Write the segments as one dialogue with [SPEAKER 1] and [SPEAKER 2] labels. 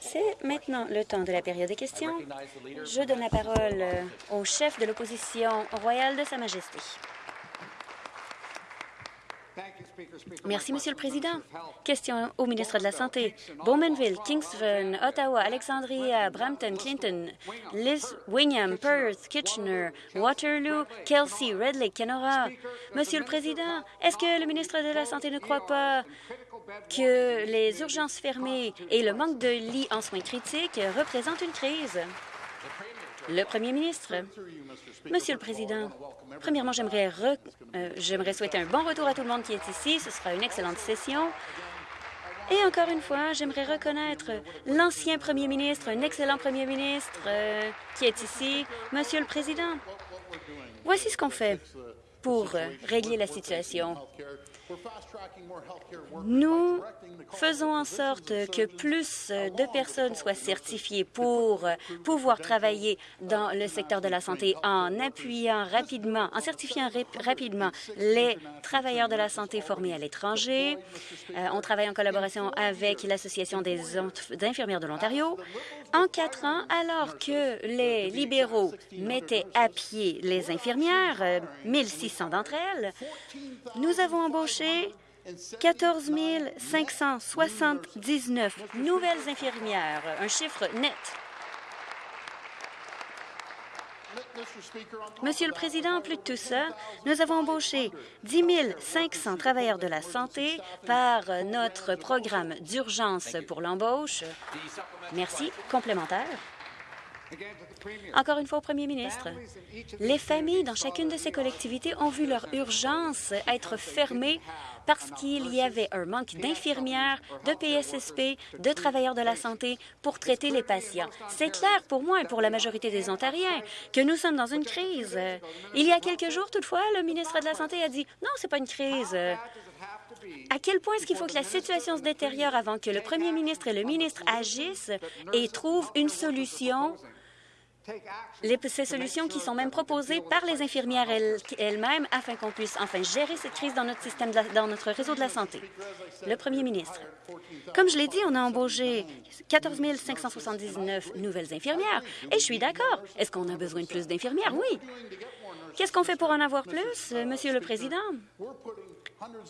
[SPEAKER 1] C'est maintenant le temps de la période des questions. Je donne la parole au chef de l'opposition royale de Sa Majesté. Merci, Monsieur le Président. Question au ministre de la Santé. Bowmanville, Kingston, Ottawa, Alexandria, Brampton, Clinton, Liz, Wingham, Perth, Kitchener, Waterloo, Kelsey, Red Lake, Kenora. Monsieur le Président, est-ce que le ministre de la Santé ne croit pas que les urgences fermées et le manque de lits en soins critiques représentent une crise? Le Premier ministre. Monsieur le Président, premièrement, j'aimerais euh, souhaiter un bon retour à tout le monde qui est ici. Ce sera une excellente session. Et encore une fois, j'aimerais reconnaître l'ancien premier ministre, un excellent premier ministre euh, qui est ici. Monsieur le Président, voici ce qu'on fait pour régler la situation. Nous faisons en sorte que plus de personnes soient certifiées pour pouvoir travailler dans le secteur de la santé en appuyant rapidement, en certifiant rapidement les travailleurs de la santé formés à l'étranger. Euh, on travaille en collaboration avec l'Association des infirmières de l'Ontario. En quatre ans, alors que les libéraux mettaient à pied les infirmières, 1600 euh, d'entre elles, nous avons embauché 14 579 nouvelles infirmières, un chiffre net. Monsieur le Président, en plus de tout ça, nous avons embauché 10 500 travailleurs de la santé par notre programme d'urgence pour l'embauche. Merci. Complémentaire. Encore une fois au premier ministre, les familles dans chacune de ces collectivités ont vu leur urgence être fermée parce qu'il y avait un manque d'infirmières, de PSSP, de travailleurs de la santé pour traiter les patients. C'est clair pour moi et pour la majorité des Ontariens que nous sommes dans une crise. Il y a quelques jours, toutefois, le ministre de la Santé a dit « Non, ce n'est pas une crise. » À quel point est-ce qu'il faut que la situation se détériore avant que le premier ministre et le ministre agissent et trouvent une solution ces solutions qui sont même proposées par les infirmières elles-mêmes afin qu'on puisse enfin gérer cette crise dans notre système, dans notre réseau de la santé. Le premier ministre. Comme je l'ai dit, on a embauché 14 579 nouvelles infirmières et je suis d'accord. Est-ce qu'on a besoin de plus d'infirmières? Oui. Qu'est-ce qu'on fait pour en avoir plus, Monsieur le Président?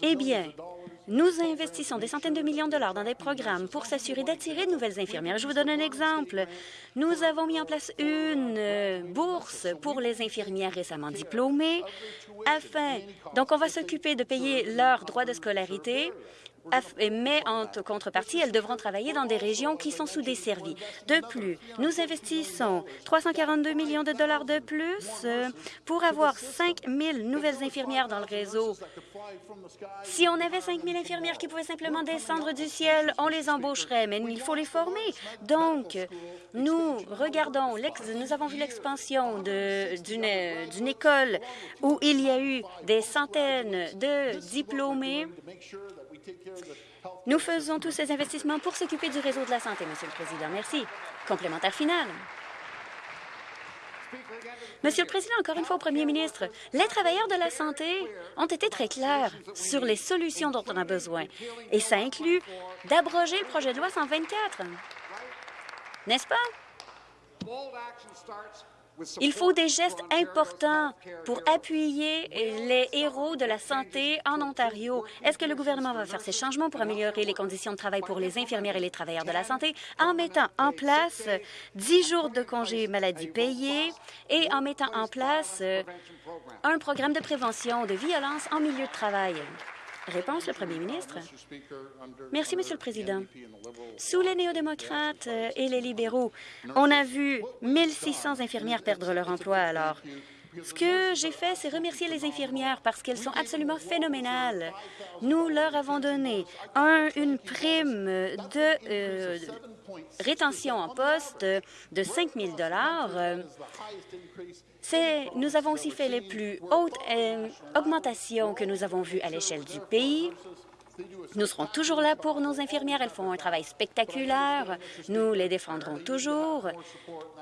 [SPEAKER 1] Eh bien, nous investissons des centaines de millions de dollars dans des programmes pour s'assurer d'attirer de nouvelles infirmières. Je vous donne un exemple. Nous avons mis en place une euh, bourse pour les infirmières récemment diplômées afin... Donc, on va s'occuper de payer leurs droits de scolarité mais en contrepartie, elles devront travailler dans des régions qui sont sous-desservies. De plus, nous investissons 342 millions de dollars de plus euh, pour avoir 5 000 nouvelles infirmières dans le réseau. Si on avait 5 000 infirmières qui pouvaient simplement descendre du ciel, on les embaucherait, mais il faut les former. Donc, nous regardons, nous avons vu l'expansion d'une école où il y a eu des centaines de diplômés nous faisons tous ces investissements pour s'occuper du réseau de la santé, Monsieur le Président. Merci. Complémentaire final. Monsieur le Président, encore une fois au Premier ministre, les travailleurs de la santé ont été très clairs sur les solutions dont on a besoin, et ça inclut d'abroger le projet de loi 124. N'est-ce pas? Il faut des gestes importants pour appuyer les héros de la santé en Ontario. Est-ce que le gouvernement va faire ces changements pour améliorer les conditions de travail pour les infirmières et les travailleurs de la santé en mettant en place 10 jours de congés maladie payés et en mettant en place un programme de prévention de violence en milieu de travail? Réponse, le premier ministre. Merci, Monsieur le Président. Sous les néo-démocrates euh, et les libéraux, on a vu 1600 infirmières perdre leur emploi alors. Ce que j'ai fait, c'est remercier les infirmières parce qu'elles sont absolument phénoménales. Nous leur avons donné une prime de euh, rétention en poste de 5 000 nous avons aussi fait les plus hautes euh, augmentations que nous avons vues à l'échelle du pays Nous serons toujours là pour nos infirmières. Elles font un travail spectaculaire. Nous les défendrons toujours.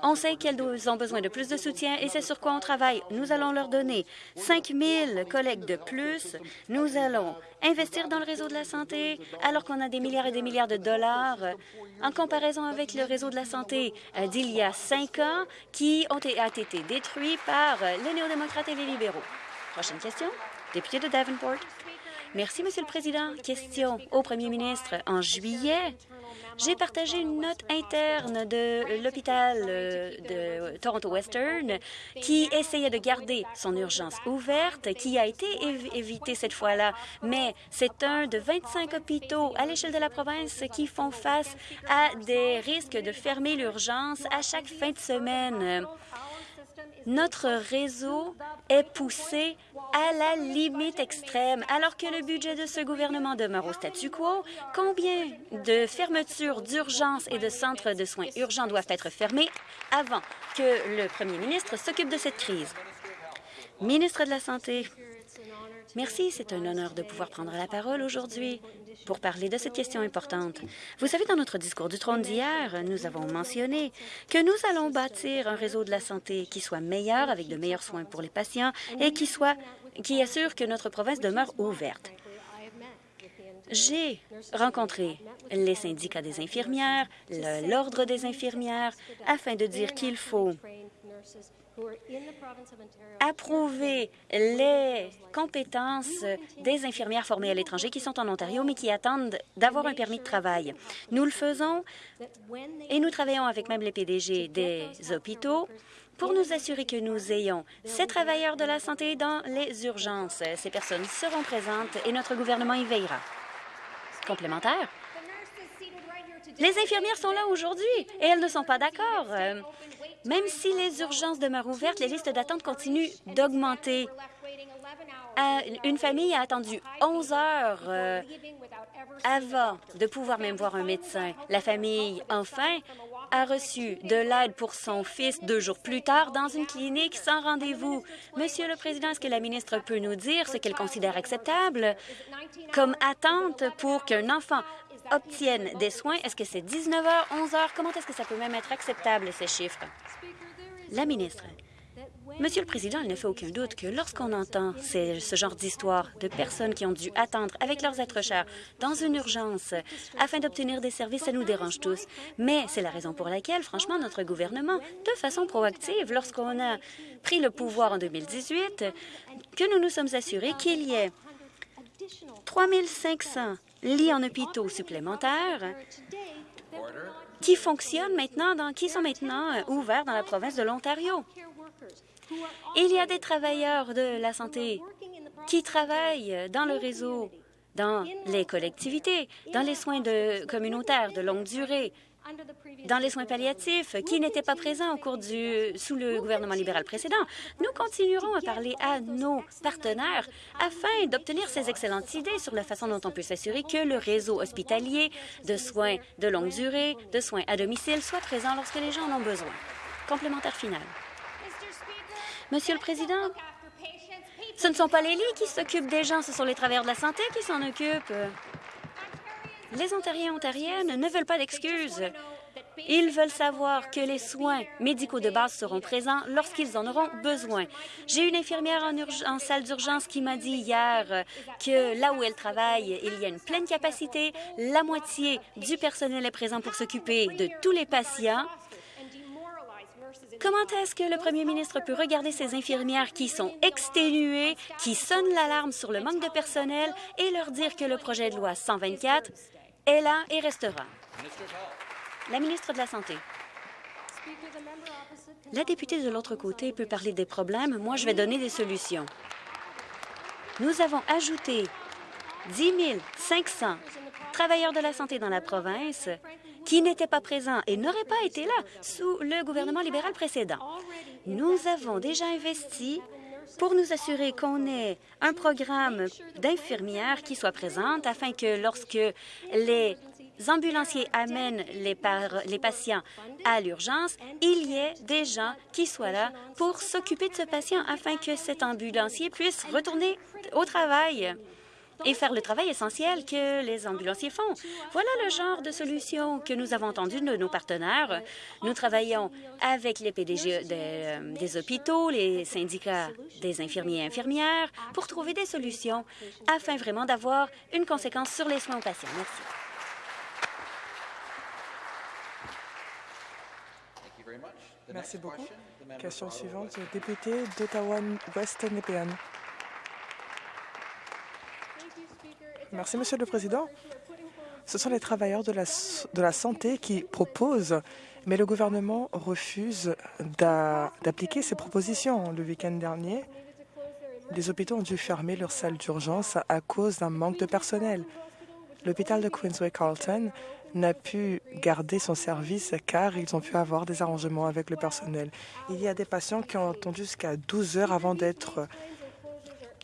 [SPEAKER 1] On sait qu'elles ont besoin de plus de soutien et c'est sur quoi on travaille. Nous allons leur donner 5 000 collègues de plus. Nous allons investir dans le réseau de la santé alors qu'on a des milliards et des milliards de dollars en comparaison avec le réseau de la santé euh, d'il y a cinq ans qui ont été détruits par les néo-démocrates et les libéraux. Prochaine question. Député de Davenport. Merci, Monsieur le Président. Question au Premier ministre. En juillet, j'ai partagé une note interne de l'hôpital euh, de Toronto Western qui essayait de garder son urgence ouverte, qui a été évitée cette fois-là, mais c'est un de 25 hôpitaux à l'échelle de la province qui font face à des risques de fermer l'urgence à chaque fin de semaine. Notre réseau est poussé à la limite extrême. Alors que le budget de ce gouvernement demeure au statu quo, combien de fermetures d'urgence et de centres de soins urgents doivent être fermés avant que le premier ministre s'occupe de cette crise? Ministre de la Santé, merci. C'est un honneur de pouvoir prendre la parole aujourd'hui pour parler de cette question importante. Vous savez, dans notre discours du trône d'hier, nous avons mentionné que nous allons bâtir un réseau de la santé qui soit meilleur, avec de meilleurs soins pour les patients et qui, soit, qui assure que notre province demeure ouverte. J'ai rencontré les syndicats des infirmières, l'Ordre des infirmières, afin de dire qu'il faut approuver les compétences des infirmières formées à l'étranger qui sont en Ontario, mais qui attendent d'avoir un permis de travail. Nous le faisons et nous travaillons avec même les PDG des hôpitaux pour nous assurer que nous ayons ces travailleurs de la santé dans les urgences. Ces personnes seront présentes et notre gouvernement y veillera. Complémentaire? Les infirmières sont là aujourd'hui et elles ne sont pas d'accord. Même si les urgences demeurent ouvertes, les listes d'attente continuent d'augmenter. Euh, une famille a attendu 11 heures euh, avant de pouvoir même voir un médecin. La famille, enfin, a reçu de l'aide pour son fils deux jours plus tard dans une clinique sans rendez-vous. Monsieur le Président, est-ce que la ministre peut nous dire ce qu'elle considère acceptable comme attente pour qu'un enfant obtiennent des soins. Est-ce que c'est 19 heures, 11 heures? Comment est-ce que ça peut même être acceptable, ces chiffres? La ministre. Monsieur le Président, il ne fait aucun doute que lorsqu'on entend ce genre d'histoire de personnes qui ont dû attendre avec leurs êtres chers dans une urgence afin d'obtenir des services, ça nous dérange tous. Mais c'est la raison pour laquelle, franchement, notre gouvernement, de façon proactive, lorsqu'on a pris le pouvoir en 2018, que nous nous sommes assurés qu'il y ait 3 500 lits en hôpitaux supplémentaires qui fonctionnent maintenant, dans, qui sont maintenant euh, ouverts dans la province de l'Ontario? Il y a des travailleurs de la santé qui travaillent dans le réseau, dans les collectivités, dans les soins de communautaires de longue durée, dans les soins palliatifs qui n'étaient pas présents au cours du sous le gouvernement libéral précédent. Nous continuerons à parler à nos partenaires afin d'obtenir ces excellentes idées sur la façon dont on peut s'assurer que le réseau hospitalier de soins de longue durée, de soins à domicile soit présent lorsque les gens en ont besoin. Complémentaire final. Monsieur le Président, ce ne sont pas les lits qui s'occupent des gens, ce sont les travailleurs de la santé qui s'en occupent. Les Ontariens et Ontariennes ne veulent pas d'excuses. Ils veulent savoir que les soins médicaux de base seront présents lorsqu'ils en auront besoin. J'ai une infirmière en, salle d'urgence qui m'a dit hier que là où elle travaille, il y a une pleine capacité. La moitié du personnel est présent pour s'occuper de tous les patients. Comment est-ce que le premier ministre peut regarder ces infirmières qui sont exténuées, qui sonnent l'alarme sur le manque de personnel et leur dire que le projet de loi 124 est là et restera? La ministre de la Santé. La députée de l'autre côté peut parler des problèmes. Moi, je vais donner des solutions. Nous avons ajouté 10 500 travailleurs de la santé dans la province qui n'étaient pas présents et n'auraient pas été là sous le gouvernement libéral précédent. Nous avons déjà investi pour nous assurer qu'on ait un programme d'infirmières qui soit présente afin que lorsque les ambulanciers amènent les, les patients à l'urgence, il y ait des gens qui soient là pour s'occuper de ce patient afin que cet ambulancier puisse retourner au travail. Et faire le travail essentiel que les ambulanciers font. Voilà le genre de solution que nous avons entendu de nos partenaires. Nous travaillons avec les PDG des, des hôpitaux, les syndicats des infirmiers et infirmières pour trouver des solutions afin vraiment d'avoir une conséquence sur les soins aux patients. Merci.
[SPEAKER 2] Merci beaucoup. Question suivante, député d'Ottawa-West Merci, Monsieur le Président. Ce sont les travailleurs de la, santé qui proposent, mais le gouvernement refuse d'appliquer ces propositions. Le week-end dernier, les hôpitaux ont dû fermer leurs salles d'urgence à cause d'un manque de personnel. L'hôpital de Queensway-Carlton n'a pu garder son service car ils ont pu avoir des arrangements avec le personnel. Il y a des patients qui ont attendu jusqu'à 12 heures avant d'être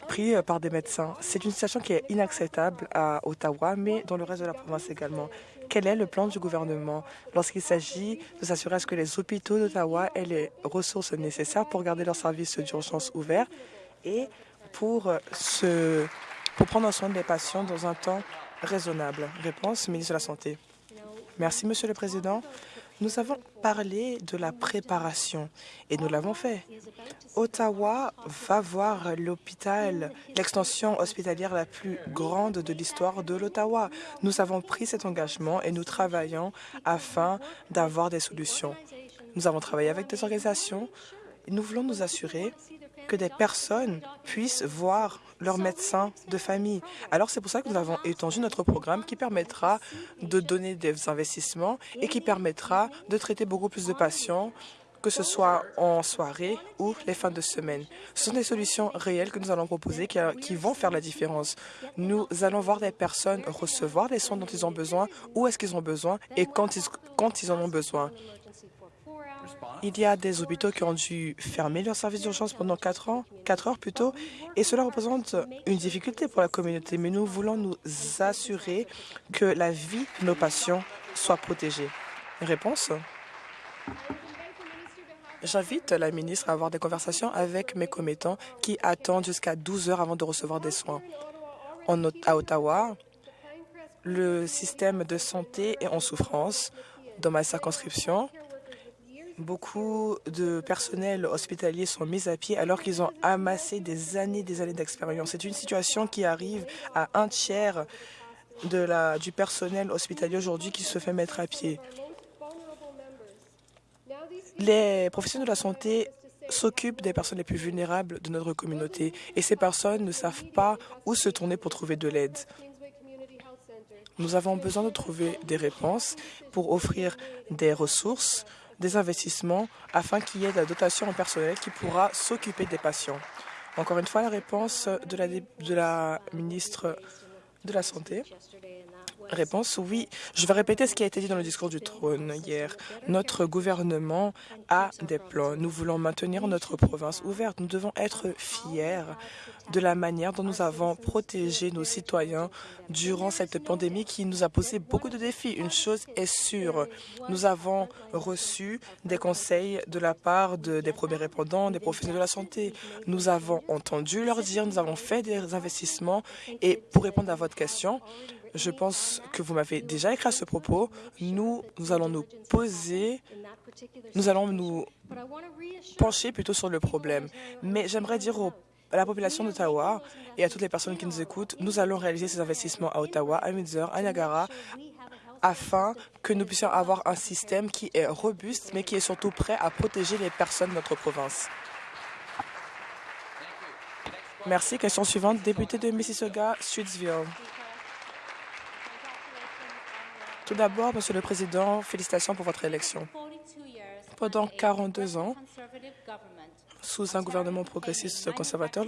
[SPEAKER 2] pris euh, par des médecins. C'est une situation qui est inacceptable à Ottawa, mais dans le reste de la province également. Quel est le plan du gouvernement lorsqu'il s'agit de s'assurer à ce que les hôpitaux d'Ottawa aient les ressources nécessaires pour garder leurs services d'urgence ouverts et pour, euh, se, pour prendre soin des patients dans un temps raisonnable? Réponse, ministre de la Santé. Merci, Monsieur le Président. Nous avons parlé de la préparation et nous l'avons fait. Ottawa va voir l'hôpital, l'extension hospitalière la plus grande de l'histoire de l'Ottawa. Nous avons pris cet engagement et nous travaillons afin d'avoir des solutions. Nous avons travaillé avec des organisations. Et nous voulons nous assurer que des personnes puissent voir leur médecin de famille. Alors c'est pour ça que nous avons étendu notre programme qui permettra de donner des investissements et qui permettra de traiter beaucoup plus de patients que ce soit en soirée ou les fins de semaine. Ce sont des solutions réelles que nous allons proposer qui, qui, vont faire la différence. Nous allons voir des personnes recevoir les soins dont ils ont besoin, où est-ce qu'ils ont besoin et quand ils, quand ils en ont besoin. Il y a des hôpitaux qui ont dû fermer leur service d'urgence pendant 4 ans, 4 heures plutôt, et cela représente une difficulté pour la communauté. Mais nous voulons nous assurer que la vie de nos patients soit protégée. Réponse J'invite la ministre à avoir des conversations avec mes commettants qui attendent jusqu'à 12 heures avant de recevoir des soins. À Ottawa, le système de santé est en souffrance. Dans ma circonscription, Beaucoup de personnels hospitaliers sont mis à pied alors qu'ils ont amassé des années des années d'expérience. C'est une situation qui arrive à un tiers de la, du personnel hospitalier aujourd'hui qui se fait mettre à pied. Les professionnels de la santé s'occupent des personnes les plus vulnérables de notre communauté et ces personnes ne savent pas où se tourner pour trouver de l'aide. Nous avons besoin de trouver des réponses pour offrir des ressources des investissements afin qu'il y ait de la dotation en personnel qui pourra s'occuper des patients. Encore une fois, la réponse de la, de la ministre de la Santé. Réponse oui. Je vais répéter ce qui a été dit dans le discours du trône hier. Notre gouvernement a des plans. Nous voulons maintenir notre province ouverte. Nous devons être fiers de la manière dont nous avons protégé nos citoyens durant cette pandémie qui nous a posé beaucoup de défis. Une chose est sûre, nous avons reçu des conseils de la part de, des premiers répondants, des professionnels de la santé. Nous avons entendu leur dire, nous avons fait des investissements et pour répondre à votre question, je pense que vous m'avez déjà écrit à ce propos. Nous, nous allons nous poser, nous allons nous pencher plutôt sur le problème. Mais j'aimerais dire à la population d'Ottawa et à toutes les personnes qui nous écoutent, nous allons réaliser ces investissements à Ottawa, à Windsor, à Niagara, afin que nous puissions avoir un système qui est robuste, mais qui est surtout prêt à protéger les personnes de notre province. Merci. Question suivante, député de Mississauga, Streetsville. Tout d'abord, Monsieur le Président, félicitations pour votre élection. Pendant 42 ans, sous un gouvernement progressiste conservateur,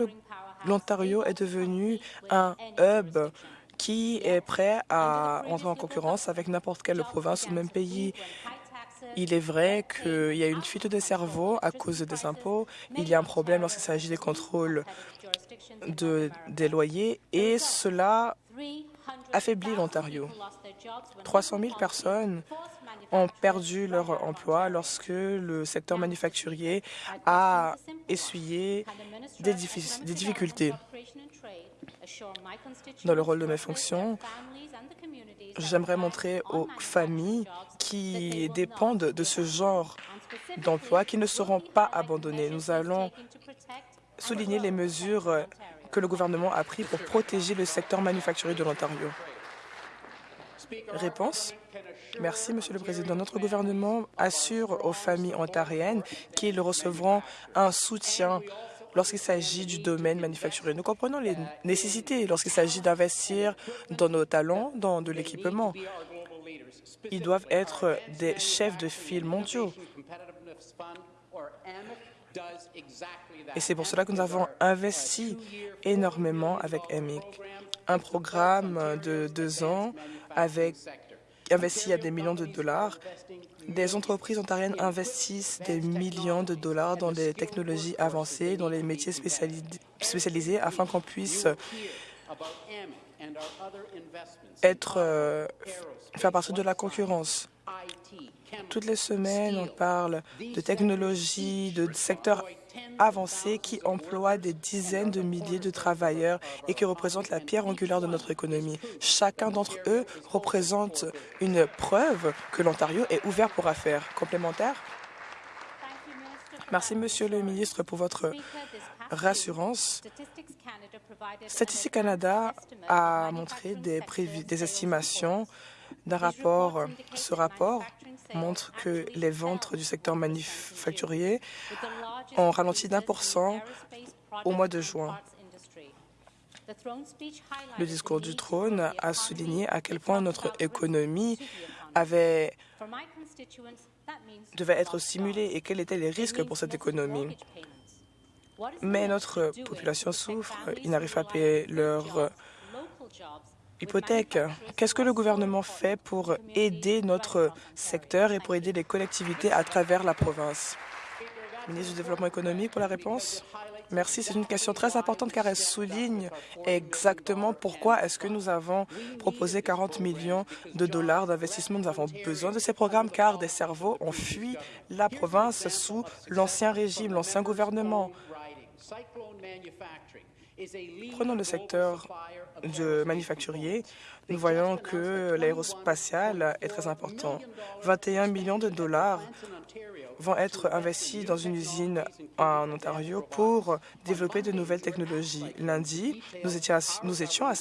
[SPEAKER 2] l'Ontario est devenu un hub qui est prêt à entrer en concurrence avec n'importe quelle province ou même pays. Il est vrai qu'il y a une fuite de cerveau à cause des impôts. Il y a un problème lorsqu'il s'agit des contrôles de, des loyers et cela affaiblit l'Ontario. 300 000 personnes ont perdu leur emploi lorsque le secteur manufacturier a essuyé des, difficultés. Dans le rôle de mes fonctions, j'aimerais montrer aux familles qui dépendent de ce genre d'emploi qu'ils ne seront pas abandonnés. Nous allons souligner les mesures que le gouvernement a prises pour protéger le secteur manufacturier de l'Ontario. Réponse. Merci, Monsieur le Président. Notre gouvernement assure aux familles ontariennes qu'ils recevront un soutien lorsqu'il s'agit du domaine manufacturier. Nous comprenons les nécessités lorsqu'il s'agit d'investir dans nos talents, dans de l'équipement. Ils doivent être des chefs de file mondiaux. Et c'est pour cela que nous avons investi énormément avec EMIC. Un programme de deux ans avec investi à des millions de dollars. Des entreprises ontariennes investissent des millions de dollars dans les technologies avancées, dans les métiers spécialisés, afin qu'on puisse être, euh, faire partie de la concurrence. Toutes les semaines, on parle de technologies, de secteurs avancés qui emploient des dizaines de milliers de travailleurs et qui représentent la pierre angulaire de notre économie. Chacun d'entre eux représente une preuve que l'Ontario est ouvert pour affaires. Complémentaire? Merci, Monsieur le ministre, pour votre rassurance. Statistique Canada a montré des, des estimations rapport. Ce rapport montre que les ventes du secteur manufacturier ont ralenti d'un pour cent au mois de juin. Le discours du trône a souligné à quel point notre économie devait être stimulée et quels étaient les risques pour cette économie. Mais notre population souffre, ils n'arrivent pas à payer leurs hypothèque. Qu'est-ce que le gouvernement fait pour aider notre secteur et pour aider les collectivités à travers la province? Ministre du Développement économique pour la réponse. Merci. C'est une question très importante car elle souligne exactement pourquoi est-ce que nous avons proposé 40 millions de dollars d'investissement. Nous avons besoin de ces programmes car des cerveaux ont fui la province sous l'ancien régime, l'ancien gouvernement. Prenons le secteur de manufacturier. Nous voyons que l'aérospatial est très important. 21 millions de dollars vont être investis dans une usine en Ontario pour développer de nouvelles technologies. Lundi, nous étions à, nous étions à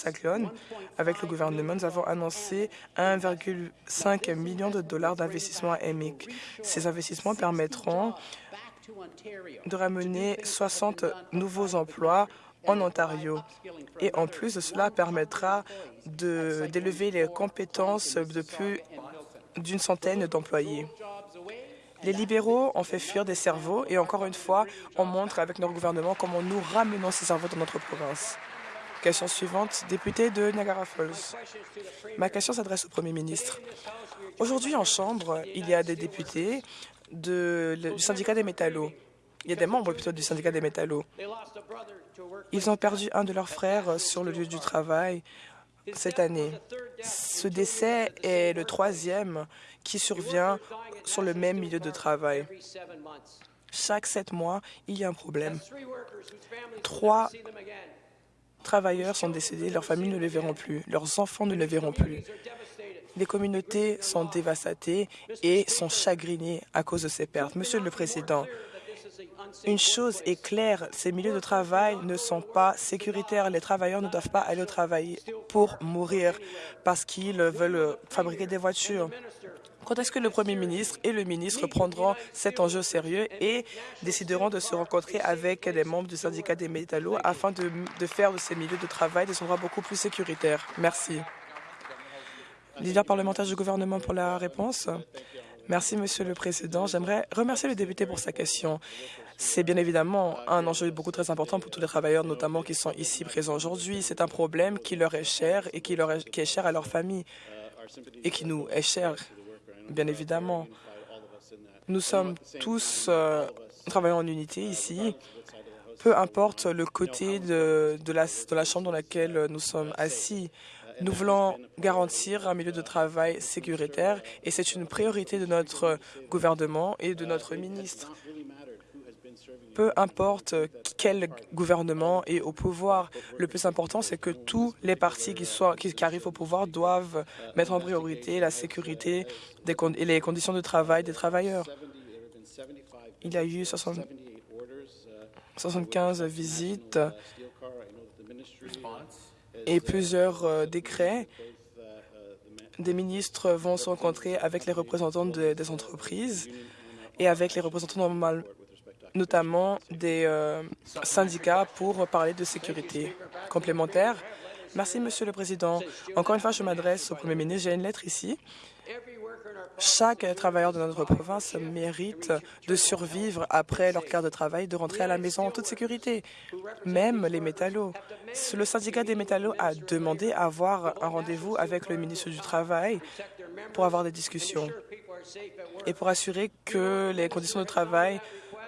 [SPEAKER 2] avec le gouvernement. Nous avons annoncé 1,5 million de dollars d'investissement à EMIC. Ces investissements permettront de ramener 60 nouveaux emplois en Ontario. Et en plus cela, permettra d'élever les compétences de plus d'une centaine d'employés. Les libéraux ont fait fuir des cerveaux et encore une fois, on montre avec notre gouvernement comment nous ramenons ces cerveaux dans notre province. Question suivante, député de Niagara Falls. Ma question s'adresse au Premier ministre. Aujourd'hui, en Chambre, il y a des députés du syndicat des métallos. Il y a des membres plutôt du syndicat des métallos. Ils ont perdu un de leurs frères sur le lieu du travail cette année. Ce décès est le troisième qui survient sur le même milieu de travail. Chaque sept mois, il y a un problème. Trois travailleurs sont décédés, leurs familles ne les verront plus, leurs enfants ne les verront plus. Les communautés sont dévastées et sont chagrinées à cause de ces pertes. Monsieur le Président, une chose est claire, ces milieux de travail ne sont pas sécuritaires. Les travailleurs ne doivent pas aller au travail pour mourir parce qu'ils veulent fabriquer des voitures. Quand est-ce que le Premier ministre et le ministre prendront cet enjeu sérieux et décideront de se rencontrer avec les membres du syndicat des métallos afin de, faire de ces milieux de travail des endroits beaucoup plus sécuritaires? Merci. Leader parlementaire du gouvernement pour la réponse. Merci, Monsieur le Président. J'aimerais remercier le député pour sa question. C'est bien évidemment un enjeu beaucoup très important pour tous les travailleurs, notamment qui sont ici présents aujourd'hui. C'est un problème qui leur est cher et qui, leur est, cher à leur famille et qui nous est cher, bien évidemment. Nous sommes tous euh, travaillants en unité ici, peu importe le côté de la chambre dans laquelle nous sommes assis. Nous voulons garantir un milieu de travail sécuritaire et c'est une priorité de notre gouvernement et de notre ministre. Peu importe quel gouvernement est au pouvoir, le plus important, c'est que tous les partis qui, arrivent au pouvoir doivent mettre en priorité la sécurité et les conditions de travail des travailleurs. Il y a eu 75 visites et plusieurs euh, décrets. Des ministres vont se rencontrer avec les représentants des entreprises et avec les représentants normal, notamment des euh, syndicats pour parler de sécurité complémentaire. Merci, Monsieur le Président. Encore une fois, je m'adresse au Premier ministre. J'ai une lettre ici. Chaque travailleur de notre province mérite de survivre après leur quart de travail, de rentrer à la maison en toute sécurité, même les métallos. Le syndicat des métallos a demandé à avoir un rendez-vous avec le ministre du Travail pour avoir des discussions et pour assurer que les conditions de travail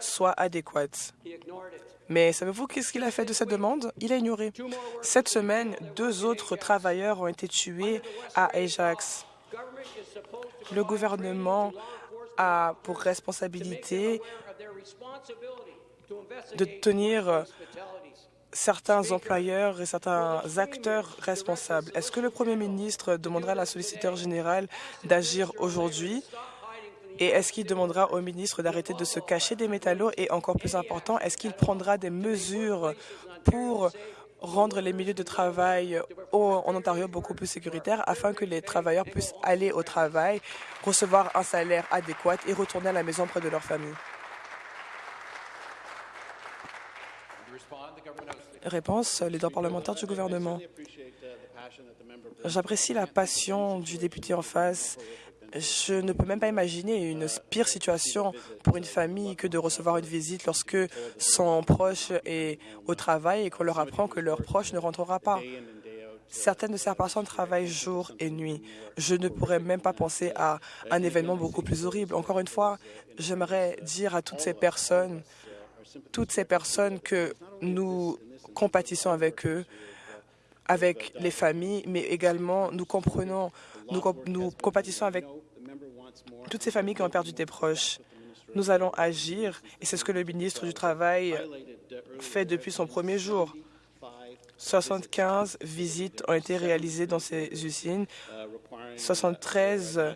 [SPEAKER 2] soient adéquates. Mais savez-vous qu'est-ce qu'il a fait de cette demande? Il a ignoré. Cette semaine, deux autres travailleurs ont été tués à Ajax. Le gouvernement a pour responsabilité de tenir certains employeurs et certains acteurs responsables. Est-ce que le Premier ministre demandera à la solliciteur générale d'agir aujourd'hui? Et est-ce qu'il demandera au ministre d'arrêter de se cacher des métallos? Et encore plus important, est-ce qu'il prendra des mesures pour rendre les milieux de travail en Ontario beaucoup plus sécuritaires afin que les travailleurs puissent aller au travail, recevoir un salaire adéquat et retourner à la maison près de leur famille? Réponse, leader parlementaire du gouvernement. J'apprécie la passion du député en face je ne peux même pas imaginer une pire situation pour une famille que de recevoir une visite lorsque son proche est au travail et qu'on leur apprend que leur proche ne rentrera pas. Certaines de ces personnes travaillent jour et nuit. Je ne pourrais même pas penser à un événement beaucoup plus horrible. Encore une fois, j'aimerais dire à toutes ces personnes, toutes ces personnes que nous compatissons avec eux, avec les familles, mais également nous comprenons, nous, compatissons avec toutes ces familles qui ont perdu des proches. Nous allons agir et c'est ce que le ministre du Travail fait depuis son premier jour. 75 visites ont été réalisées dans ces usines. 73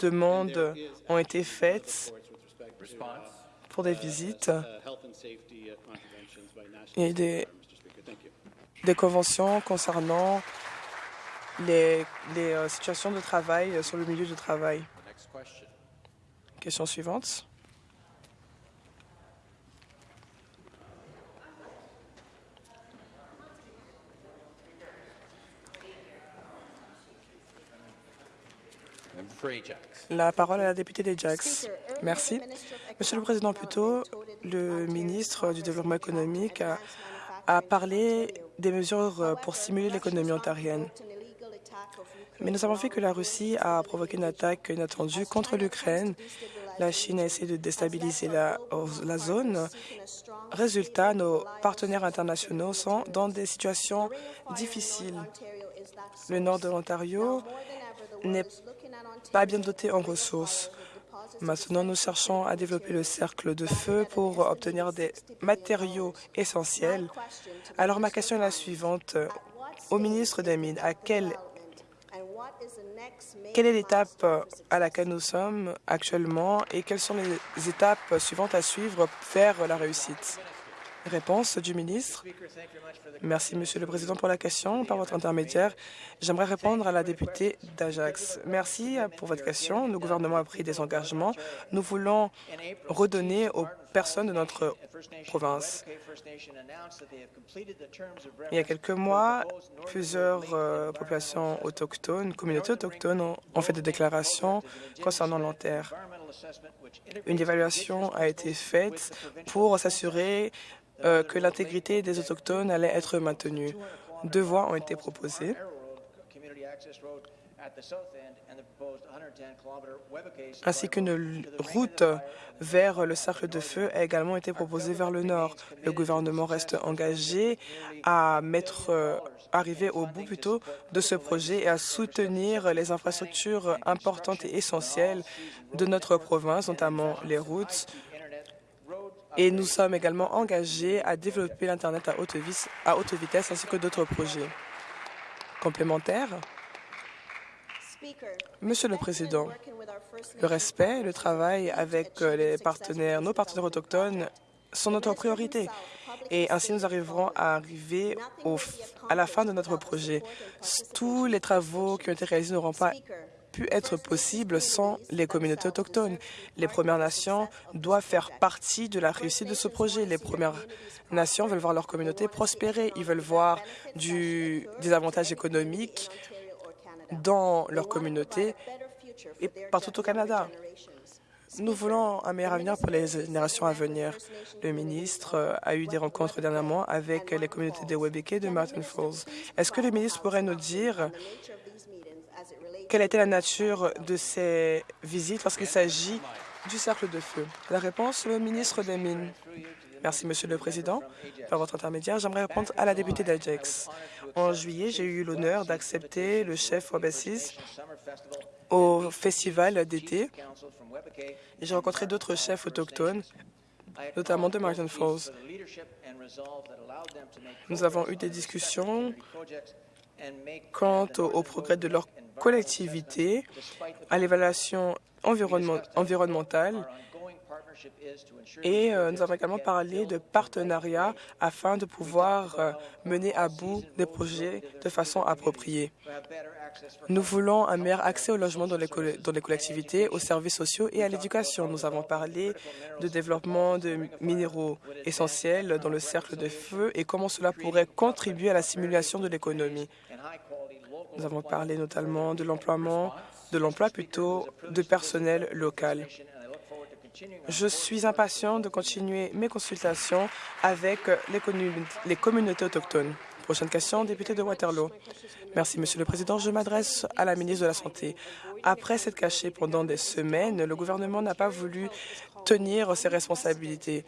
[SPEAKER 2] demandes ont été faites pour des visites et des, des conventions concernant les, euh, situations de travail sur le milieu du travail. Question suivante. La parole à la députée des Jacks. Merci. Monsieur le Président, plus tôt, le ministre du Développement économique a, a parlé des mesures pour stimuler l'économie ontarienne. Mais nous avons vu que la Russie a provoqué une attaque inattendue contre l'Ukraine. La Chine a essayé de déstabiliser la, la zone. Résultat, nos partenaires internationaux sont dans des situations difficiles. Le nord de l'Ontario n'est pas bien doté en ressources. Maintenant, nous cherchons à développer le cercle de feu pour obtenir des matériaux essentiels. Alors, ma question est la suivante. Au ministre des Mines, à quel quelle est l'étape à laquelle nous sommes actuellement et quelles sont les étapes suivantes à suivre vers la réussite? Réponse du ministre. Merci, Monsieur le Président, pour la question. Par votre intermédiaire, j'aimerais répondre à la députée d'Ajax. Merci pour votre question. Le gouvernement a pris des engagements. Nous voulons redonner aux personnes de notre province. Il y a quelques mois, plusieurs euh, populations autochtones, communautés autochtones ont, ont fait des déclarations concernant l'enterre. Une évaluation a été faite pour s'assurer euh, que l'intégrité des Autochtones allait être maintenue. Deux voies ont été proposées. Ainsi qu'une route vers le cercle de feu a également été proposée vers le nord. Le gouvernement reste engagé à mettre euh, arriver au bout plutôt de ce projet et à soutenir les infrastructures importantes et essentielles de notre province, notamment les routes, Et nous sommes également engagés à développer l'Internet à haute, à haute vitesse ainsi que d'autres projets complémentaires. Monsieur le Président, le respect et le travail avec les partenaires, nos partenaires autochtones sont notre priorité. Et ainsi, nous arriverons à arriver à la fin de notre projet. Tous les travaux qui ont été réalisés n'auront pas pu être possibles sans les communautés autochtones. Les Premières Nations doivent faire partie de la réussite de ce projet. Les Premières Nations veulent voir leur communauté prospérer. Ils veulent voir du, des avantages économiques dans leur communauté et partout au Canada. Nous voulons un meilleur avenir pour les générations à venir. Le ministre euh, a eu des rencontres dernièrement avec les communautés de Webeke et de Martin Falls. Est-ce que le ministre pourrait nous dire quelle était la nature de ces visites lorsqu'il s'agit du cercle de feu? La réponse, le ministre des Mines. Merci, Monsieur le Président. Par votre intermédiaire, j'aimerais répondre à la députée d'Ajax. En juillet, j'ai eu l'honneur d'accepter le chef Wabassis au festival d'été. J'ai rencontré d'autres chefs autochtones, notamment de Martin Falls. Nous avons eu des discussions quant au, progrès de leur collectivité, à l'évaluation environnementale et euh, nous avons également parlé de partenariat afin de pouvoir euh, mener à bout des projets de façon appropriée. Nous voulons un meilleur accès au logement dans les, dans les collectivités, aux services sociaux et à l'éducation. Nous avons parlé de développement de minéraux essentiels dans le cercle de feu et comment cela pourrait contribuer à la simulation de l'économie. Nous avons parlé notamment de l'emploiement, de l'emploi plutôt de personnel local. Je suis impatient de continuer mes consultations avec les, communautés autochtones. Prochaine question, député de Waterloo. Merci, Monsieur le Président. Je m'adresse à la ministre de la Santé. Après s'être caché pendant des semaines, le gouvernement n'a pas voulu tenir ses responsabilités.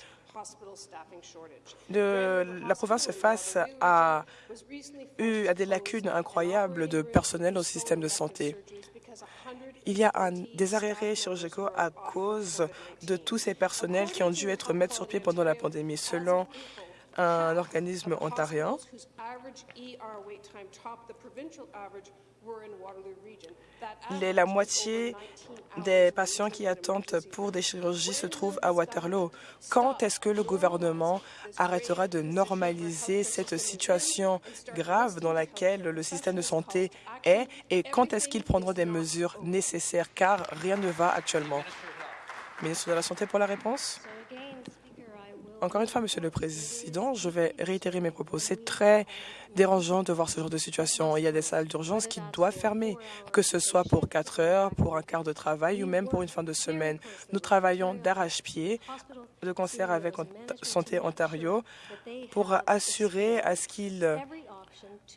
[SPEAKER 2] la province face à, à des lacunes incroyables de personnel au système de santé. Il y a des arrêts chirurgicaux à cause de tous ces personnels qui ont dû être mis sur pied pendant la pandémie. Selon un organisme ontarien, la moitié des patients qui attendent pour des chirurgies se trouvent à Waterloo. Quand est-ce que le gouvernement arrêtera de normaliser cette situation grave dans laquelle le système de santé est et quand est-ce qu'ils prendront des mesures nécessaires? Car rien ne va actuellement? Ministre de la Santé pour la réponse. Encore une fois, Monsieur le Président, je vais réitérer mes propos. C'est très dérangeant de voir ce genre de situation. Il y a des salles d'urgence qui doivent fermer, que ce soit pour quatre heures, pour un quart de travail ou même pour une fin de semaine. Nous travaillons d'arrache-pied de concert avec Santé Ontario pour assurer à ce qu'ils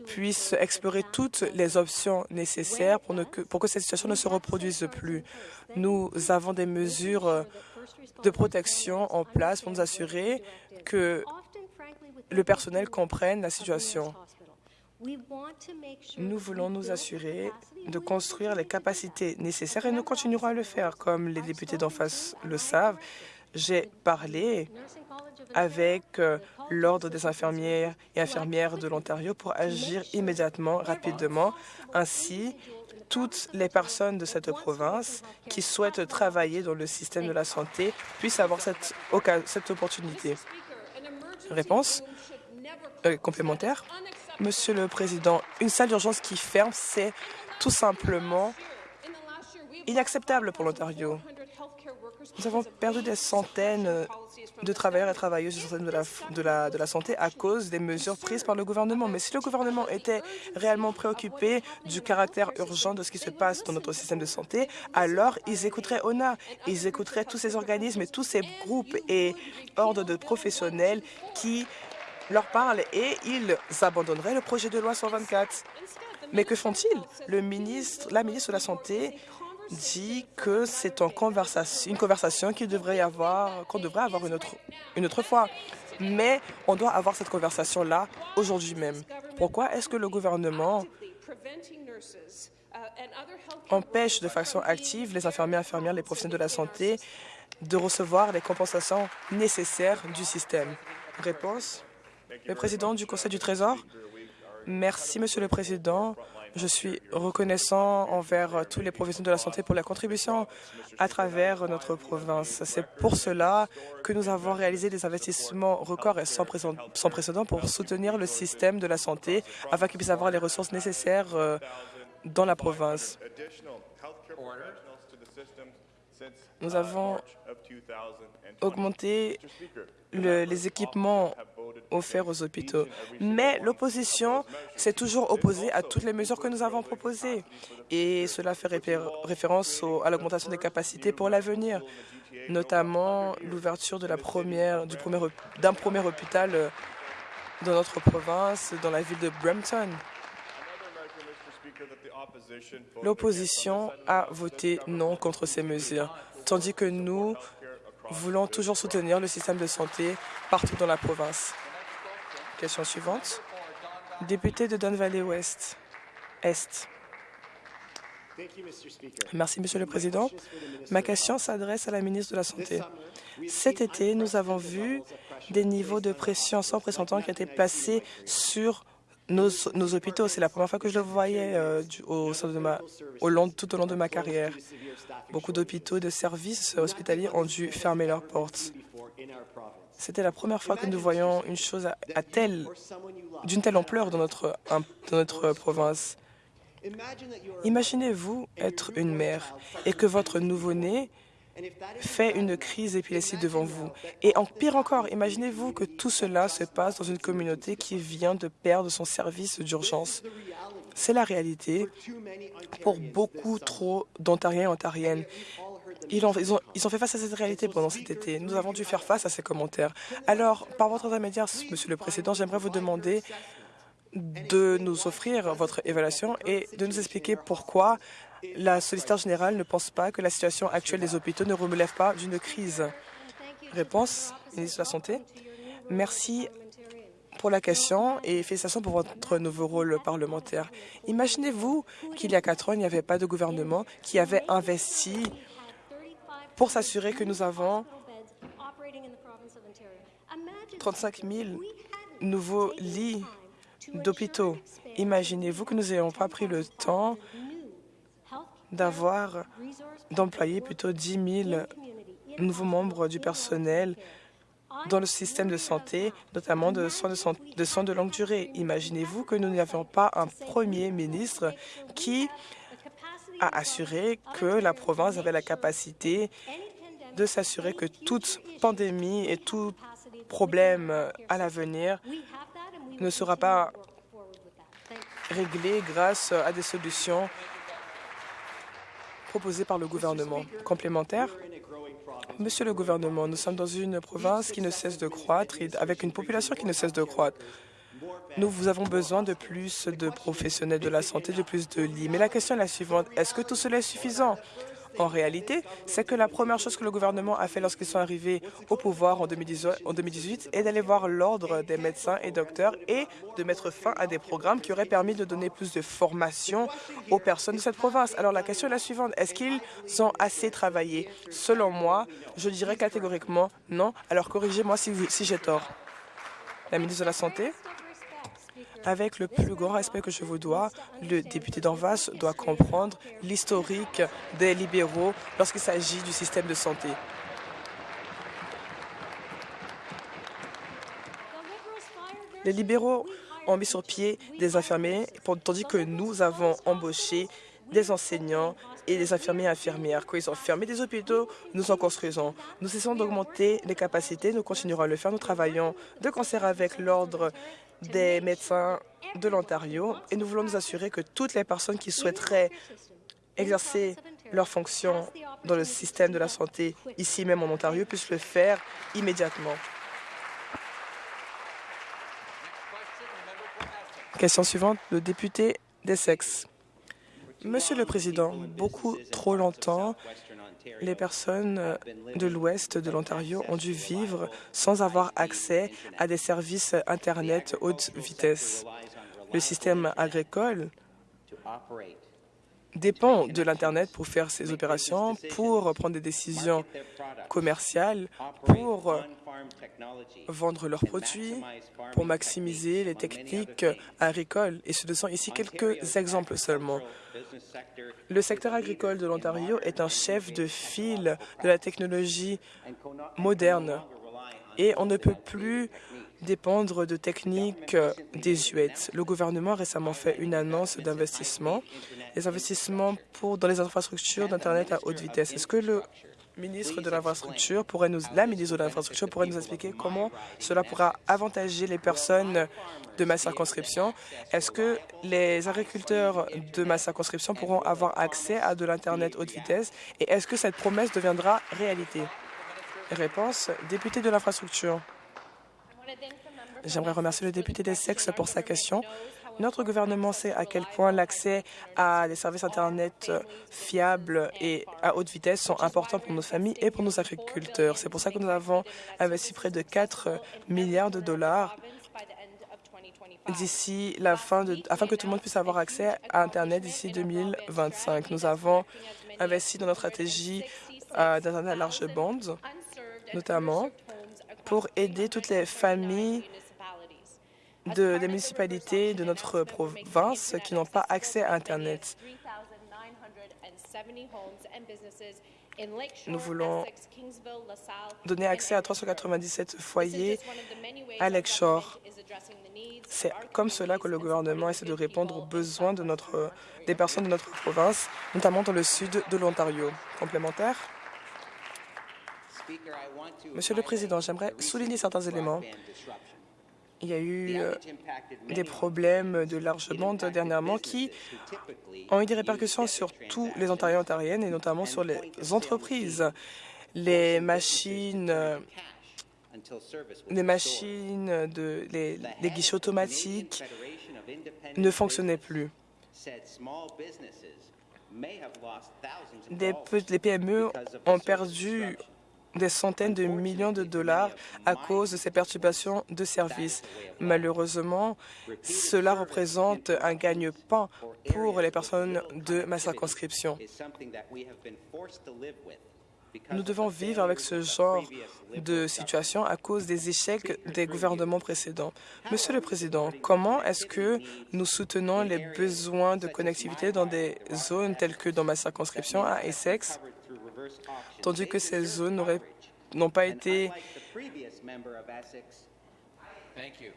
[SPEAKER 2] puissent explorer toutes les options nécessaires pour, que, pour que cette situation ne se reproduise plus. Nous avons des mesures de protection en place pour nous assurer que le personnel comprenne la situation. Nous voulons nous assurer de construire les capacités nécessaires et nous continuerons à le faire. Comme les députés d'en face le savent, j'ai parlé avec euh, l'Ordre des infirmières et infirmières de l'Ontario pour agir immédiatement, rapidement. Ainsi, toutes les personnes de cette province qui souhaitent travailler dans le système de la santé puissent avoir cette, opportunité. Réponse euh, complémentaire. Monsieur le Président, une salle d'urgence qui ferme, c'est tout simplement inacceptable pour l'Ontario. Nous avons perdu des centaines de travailleurs et travailleuses de la, de, la, de la santé à cause des mesures prises par le gouvernement. Mais si le gouvernement était réellement préoccupé du caractère urgent de ce qui se passe dans notre système de santé, alors ils écouteraient ONA, ils écouteraient tous ces organismes et tous ces groupes et ordres de professionnels qui leur parlent et ils abandonneraient le projet de loi 124. Mais que font-ils? Le ministre, la ministre de la Santé dit que c'est une conversation, qu'on devrait avoir, qu'on devrait avoir une autre, une autre fois. Mais on doit avoir cette conversation-là aujourd'hui même. Pourquoi est-ce que le gouvernement empêche de façon active les infirmiers, infirmières, les professionnels de la santé de recevoir les compensations nécessaires du système? Réponse Le président du Conseil du Trésor. Merci, Monsieur le Président. Je suis reconnaissant envers tous les professionnels de la santé pour la contribution à travers notre province. C'est pour cela que nous avons réalisé des investissements records et sans précédent pour soutenir le système de la santé afin qu'il puisse avoir les ressources nécessaires euh, dans la province. Nous avons augmenté les équipements offerts aux hôpitaux. Mais l'opposition s'est toujours opposée à toutes les mesures que nous avons proposées. Et cela fait référence à l'augmentation des capacités pour l'avenir, notamment l'ouverture d'un premier, premier hôpital euh, dans notre province, dans la ville de Brampton. L'opposition a voté non contre ces mesures, tandis que nous voulons toujours soutenir le système de santé partout dans la province. Question suivante. Député de Don Valley Ouest, Est. Merci, Monsieur le Président. Ma question s'adresse à la ministre de la Santé. Cet été, nous avons vu des niveaux de pression sans précédent qui étaient placés sur nos, hôpitaux. C'est la première fois que je le voyais euh, au, long, tout au long de ma carrière. Beaucoup d'hôpitaux et de services hospitaliers ont dû fermer leurs portes. C'était la première fois que nous voyons une chose à, telle, d'une telle ampleur dans notre, dans notre province. Imaginez-vous être une mère et que votre nouveau-né fait une crise d'épilepsie devant vous. Et en pire encore, imaginez-vous que tout cela se passe dans une communauté qui vient de perdre son service d'urgence. C'est la réalité pour beaucoup trop d'Ontariens et Ontariennes. Ils ont, ils, ont, ils ont, fait face à cette réalité pendant cet été. Nous avons dû faire face à ces commentaires. Alors, par votre intermédiaire, Monsieur le Président, j'aimerais vous demander de nous offrir votre évaluation et de nous expliquer pourquoi la solliciteur générale ne pense pas que la situation actuelle des hôpitaux ne relève pas d'une crise. Réponse, ministre de la Santé. Merci pour la question et félicitations pour votre nouveau rôle parlementaire. Imaginez-vous qu'il y a quatre ans, il n'y avait pas de gouvernement qui avait investi pour s'assurer que nous avons 35 000 nouveaux lits d'hôpitaux. Imaginez-vous que nous n'ayons pas pris le temps d'avoir, d'employer plutôt 10 000 nouveaux membres du personnel dans le système de santé, notamment de soins de, de, soins de longue durée. Imaginez-vous que nous n'avions pas un premier ministre qui a assuré que la province avait la capacité de s'assurer que toute pandémie et tout problème à l'avenir ne sera pas réglé grâce à des solutions proposées par le gouvernement. Complémentaire Monsieur le gouvernement, nous sommes dans une province qui ne cesse de croître et avec une population qui ne cesse de croître. Nous avons besoin de plus de professionnels de la santé, de plus de lits. Mais la question est la suivante. Est-ce que tout cela est suffisant? En réalité, c'est que la première chose que le gouvernement a fait lorsqu'ils sont arrivés au pouvoir en 2018, est d'aller voir l'ordre des médecins et docteurs et de mettre fin à des programmes qui auraient permis de donner plus de formation aux personnes de cette province. Alors la question est la suivante. Est-ce qu'ils ont assez travaillé? Selon moi, je dirais catégoriquement non. Alors corrigez-moi si, si j'ai tort. La ministre de la Santé? Avec le plus grand respect que je vous dois, le député d'Anvas doit comprendre l'historique des libéraux lorsqu'il s'agit du système de santé. Les libéraux ont mis sur pied des infirmiers, tandis que nous avons embauché des enseignants et des infirmiers et infirmières. Quand ils ont fermé des hôpitaux, nous en construisons. Nous essayons d'augmenter les capacités, nous continuerons à le faire. Nous travaillons de concert avec l'Ordre des médecins de l'Ontario et nous voulons nous assurer que toutes les personnes qui souhaiteraient exercer leurs fonctions dans le système de la santé ici même en Ontario puissent le faire immédiatement. Question suivante, le député d'Essex. Monsieur le Président, beaucoup trop longtemps, les personnes euh, de l'ouest de l'Ontario ont dû vivre sans avoir accès à des services Internet haute vitesse. Le système agricole dépend de l'Internet pour faire ses opérations, pour prendre des décisions commerciales, pour vendre leurs produits, pour maximiser les techniques agricoles. Et ce sont ici quelques exemples seulement. Le secteur agricole de l'Ontario est un chef de file de la technologie moderne et on ne peut plus dépendre de techniques désuètes. Le gouvernement a récemment fait une annonce d'investissement, les investissements pour, dans les infrastructures d'Internet à haute vitesse. Est-ce que le ministre de l'infrastructure pourrait nous, la ministre de l'infrastructure pourrait nous expliquer comment cela pourra avantager les personnes de ma circonscription? Est-ce que les agriculteurs de ma circonscription pourront avoir accès à de l'Internet haute vitesse? Et est-ce que cette promesse deviendra réalité? Réponse, député de l'infrastructure. J'aimerais remercier le député des sexes pour sa question. Notre gouvernement sait à quel point l'accès à des services Internet fiables et à haute vitesse sont importants pour nos familles et pour nos agriculteurs. C'est pour ça que nous avons investi près de 4 milliards de dollars d'ici la fin afin que tout le monde puisse avoir accès à Internet d'ici 2025. Nous avons investi dans notre stratégie euh, d'Internet à large bande, notamment pour aider toutes les familles de, des municipalités de notre province qui n'ont pas accès à Internet. Nous voulons donner accès à 397 foyers à Lakeshore. C'est comme cela que le gouvernement essaie de répondre aux besoins des personnes de notre province, notamment dans le sud de l'Ontario. Complémentaire Monsieur le Président, j'aimerais souligner certains éléments il y a eu euh, des problèmes de large bande dernièrement qui ont eu des répercussions sur tous les Ontariens et Ontariennes et notamment sur les entreprises. Les machines, euh, les machines, de, les, guichets automatiques ne fonctionnaient plus. Les PME ont perdu des centaines de millions de dollars à cause de ces perturbations de services. Malheureusement, cela représente un gagne-pain pour les personnes de ma circonscription. Nous devons vivre avec ce genre de situation à cause des échecs des gouvernements précédents. Monsieur le Président, comment est-ce que nous soutenons les besoins de connectivité dans des zones telles que dans ma circonscription à Essex, tandis que ces zones n'ont pas été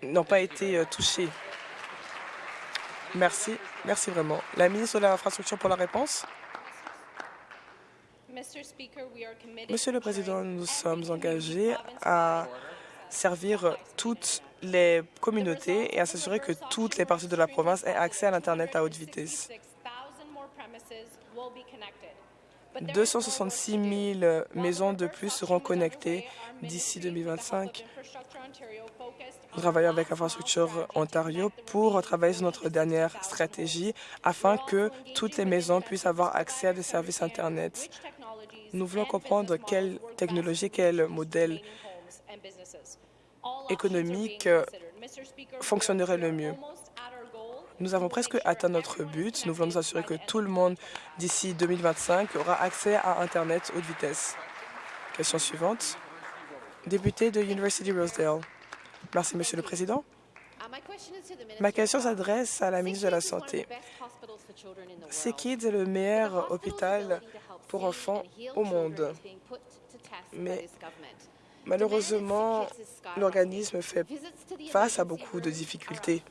[SPEAKER 2] n'ont pas été touchées. Merci. Merci vraiment. La ministre de l'Infrastructure pour la réponse. Monsieur le Président, nous sommes engagés à servir toutes les communautés et à s'assurer que toutes les parties de la province aient accès à l'Internet à haute vitesse. 266 000 maisons de plus seront connectées d'ici 2025. Nous travaillons avec Infrastructure Ontario pour travailler sur notre dernière stratégie afin que toutes les maisons puissent avoir accès à des services Internet. Nous voulons comprendre quelle technologie, quel modèle économique fonctionnerait le mieux. Nous avons presque atteint notre but. Nous voulons nous assurer que tout le monde, d'ici 2025, aura accès à Internet haute vitesse. Question suivante. Député de University Rosedale. Merci, Monsieur le Président. Ma question s'adresse à la ministre de la Santé. SickKids est le meilleur hôpital pour enfants au monde? Mais malheureusement, l'organisme fait face à beaucoup de difficultés.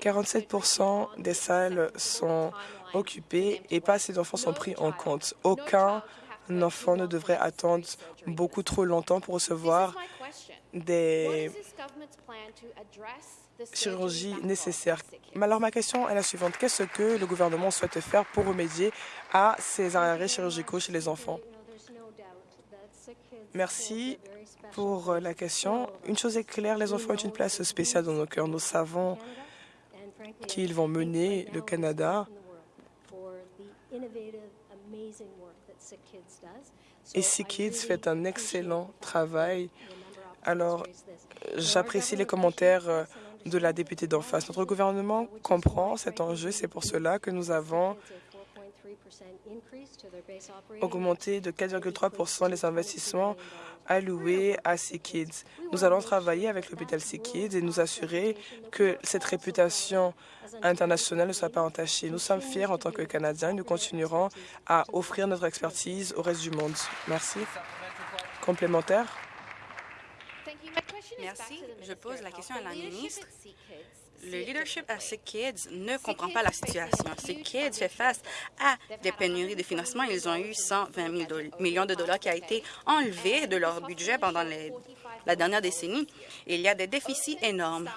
[SPEAKER 2] 47% des salles sont occupées et pas assez d'enfants sont pris en compte. Aucun enfant ne devrait attendre beaucoup trop longtemps pour recevoir des chirurgies nécessaires? Alors ma question est la suivante. Qu'est-ce que le gouvernement souhaite faire pour remédier à ces arrêts chirurgicaux chez les enfants? Merci pour euh, la question. Une chose est claire, les enfants ont une place spéciale dans nos cœurs. Nous savons qu'ils vont mener le Canada et Kids fait un excellent travail. Alors, j'apprécie les commentaires euh, de la députée d'en face. Notre gouvernement comprend cet enjeu. C'est pour cela que nous avons augmenté de 4,3 les investissements alloués à Kids. Nous allons travailler avec l'hôpital Kids et nous assurer que cette réputation internationale ne soit pas entachée. Nous sommes fiers en tant que Canadiens et nous continuerons à offrir notre expertise au reste du monde. Merci. Complémentaire?
[SPEAKER 3] Merci. Je pose la question à la ministre le leadership à Sick Kids ne comprend pas la situation. Sick Kids fait face à des pénuries de financement. Ils ont eu 120 millions de dollars qui a été enlevé de leur budget pendant la dernière décennie. Il y a des déficits énormes.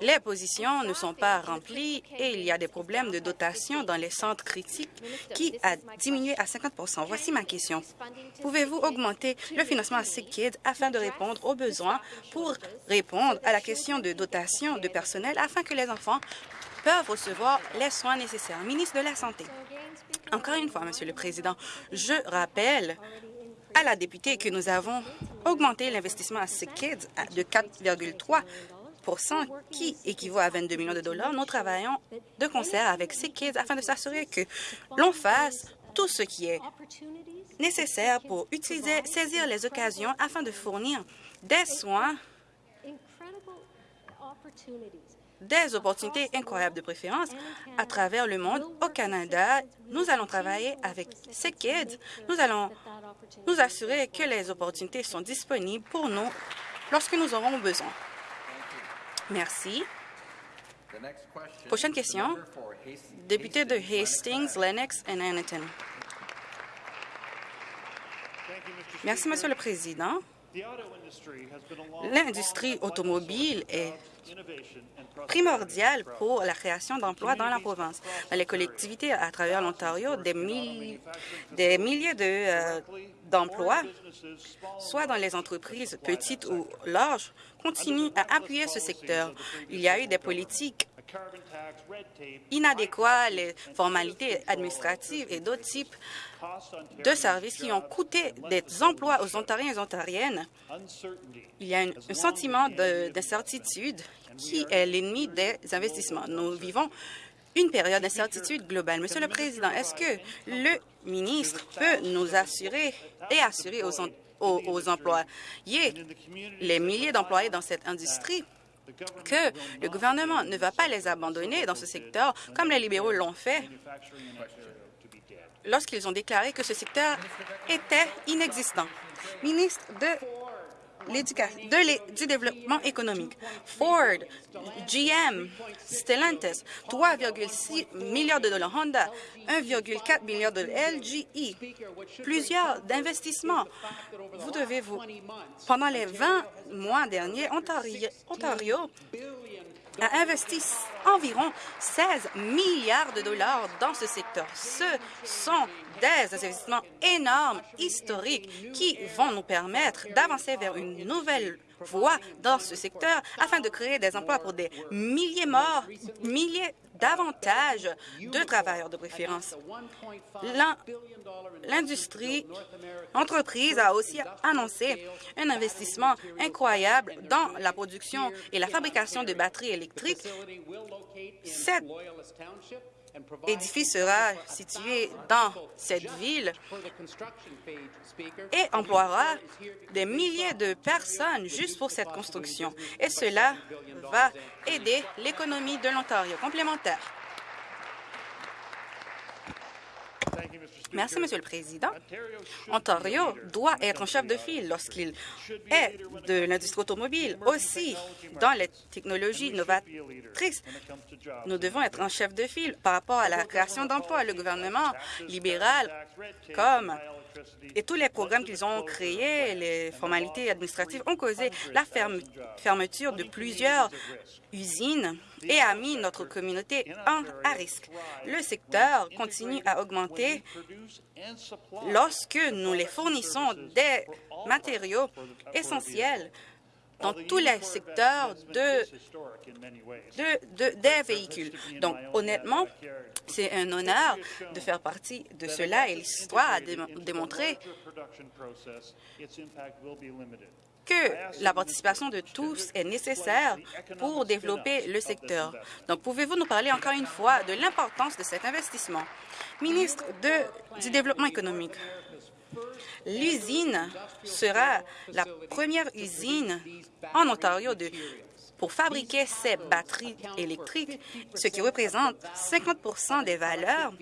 [SPEAKER 3] Les positions ne sont pas remplies et il y a des problèmes de dotation dans les centres critiques qui a diminué à 50% Voici ma question. Pouvez-vous augmenter le financement à Sick afin de répondre aux besoins pour répondre à la question de dotation de personnel afin que les enfants peuvent recevoir les soins nécessaires? Ministre de la Santé. Encore une fois, Monsieur le Président, je rappelle à la députée que nous avons augmenté l'investissement à Sick de 4,3 qui équivaut à 22 millions de dollars, nous travaillons de concert avec ces kids afin de s'assurer que l'on fasse tout ce qui est nécessaire pour utiliser, saisir les occasions afin de fournir des soins, des opportunités incroyables de préférence à travers le monde. Au Canada, nous allons travailler avec ces kids. Nous allons nous assurer que les opportunités sont disponibles pour nous lorsque nous aurons besoin. Merci. Prochaine question. Député de Hastings, Lennox et Anneton. Merci, Monsieur le Président. L'industrie automobile est primordiale pour la création d'emplois dans la province. Dans les collectivités à travers l'Ontario, des, milliers euh, d'emplois, soit dans les entreprises petites ou larges, continuent à appuyer ce secteur. Il y a eu des politiques inadéquats, les formalités administratives et d'autres types de services qui ont coûté des emplois aux Ontariens et Ontariennes. Il y a un sentiment d'incertitude qui est l'ennemi des investissements. Nous vivons une période d'incertitude globale. Monsieur le Président, est-ce que le ministre peut nous assurer et assurer aux, employés, les milliers d'employés dans cette industrie, que le gouvernement ne va pas les abandonner dans ce secteur comme les libéraux l'ont fait lorsqu'ils ont déclaré que ce secteur était inexistant? Ministre de du développement économique. Ford, GM, Stellantis, 3,6 milliards de dollars. Honda, 1,4 milliard de LGE. Plusieurs d'investissements. Vous devez vous... Pendant les 20 mois derniers, Ontario a investi environ 16 milliards de dollars dans ce secteur. Ce sont des investissements énormes, historiques, qui vont nous permettre d'avancer vers une nouvelle voie dans ce secteur afin de créer des emplois pour des milliers morts, milliers davantage de travailleurs de préférence. L'industrie, l'entreprise a aussi annoncé un investissement incroyable dans la production et la fabrication de batteries électriques. Cet édifice sera situé dans cette ville et emploiera des milliers de personnes juste pour cette construction. Et cela va aider l'économie de l'Ontario. Complémentaire. Merci, Monsieur le Président. Ontario doit être un chef de file lorsqu'il est de l'industrie automobile. Aussi, dans les technologies novatrices, nous devons être un chef de file par rapport à la création d'emplois. Le gouvernement libéral, comme et tous les programmes qu'ils ont créés, les formalités administratives ont causé la fermeture de plusieurs usines et a mis notre communauté en, à risque. Le secteur continue à augmenter lorsque nous les fournissons des matériaux essentiels dans tous les secteurs de, des véhicules. Donc, honnêtement, c'est un honneur de faire partie de cela et l'histoire a démontré que la participation de tous est nécessaire pour développer le secteur. Donc, pouvez-vous nous parler encore une fois de l'importance de cet investissement? Ministre du Développement économique, l'usine sera la première usine en Ontario de pour fabriquer ces batteries électriques, ce qui représente 50% des valeurs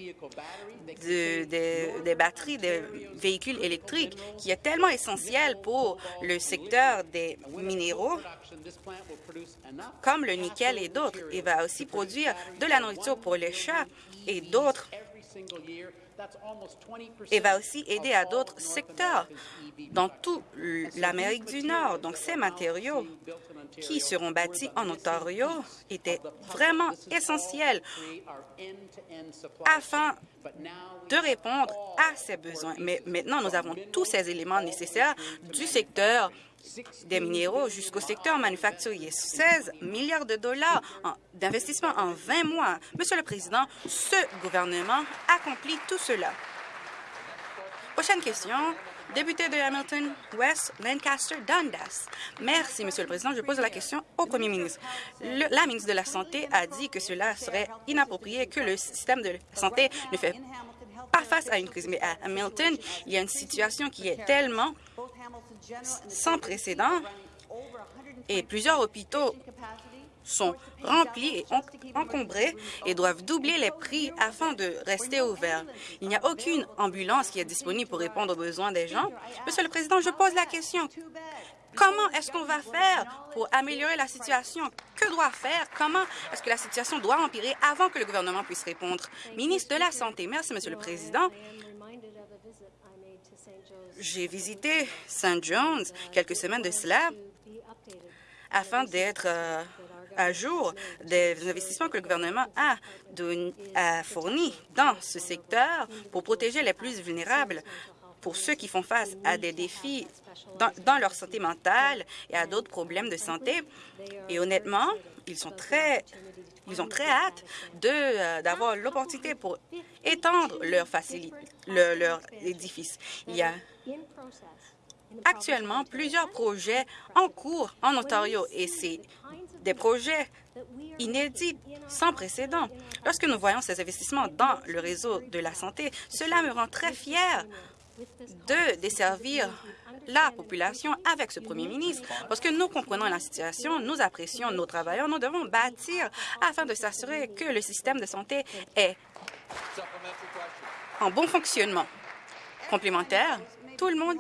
[SPEAKER 3] des batteries des véhicules électriques, qui est tellement essentiel pour le secteur des minéraux, comme le nickel et d'autres. Il va aussi produire de la nourriture pour les chats et d'autres et va aussi aider à d'autres secteurs dans toute l'Amérique du Nord. Donc, ces matériaux qui seront bâtis en Ontario étaient vraiment essentiels afin de répondre à ces besoins. Mais maintenant, nous avons tous ces éléments nécessaires du secteur des minéraux jusqu'au secteur manufacturier. 16 milliards de dollars d'investissement en 20 mois. Monsieur le Président, ce gouvernement accomplit tout cela. Prochaine question. Député de Hamilton West, Lancaster, Dundas. Merci, Monsieur le Président. Je pose la question au Premier ministre. la ministre de la Santé a dit que cela serait inapproprié, que le système de santé ne fait pas face à une crise. Mais à Hamilton, il y a une situation qui est tellement sans précédent et plusieurs hôpitaux sont remplis et encombrés et doivent doubler les prix afin de rester ouverts. Il n'y a aucune ambulance qui est disponible pour répondre aux besoins des gens. Monsieur le Président, je pose la question. Comment est-ce qu'on va faire pour améliorer la situation? Que doit faire? Comment est-ce que la situation doit empirer avant que le gouvernement puisse répondre? Ministre de la Santé. Merci, Monsieur le Président. J'ai visité St. John's quelques semaines de cela afin d'être euh, à jour des investissements que le gouvernement a, a fournis dans ce secteur pour protéger les plus vulnérables pour ceux qui font face à des défis dans, leur santé mentale et à d'autres problèmes de santé. Et honnêtement, ils sont très ils ont très hâte euh, d'avoir l'opportunité pour étendre leur, leur, leur édifice. Il y a actuellement plusieurs projets en cours en Ontario et c'est des projets inédits, sans précédent. Lorsque nous voyons ces investissements dans le réseau de la santé, cela me rend très fier de desservir la population avec ce premier ministre, parce que nous comprenons la situation, nous apprécions nos travailleurs, nous devons bâtir afin de s'assurer que le système de santé est en bon fonctionnement. Complémentaire, tout le monde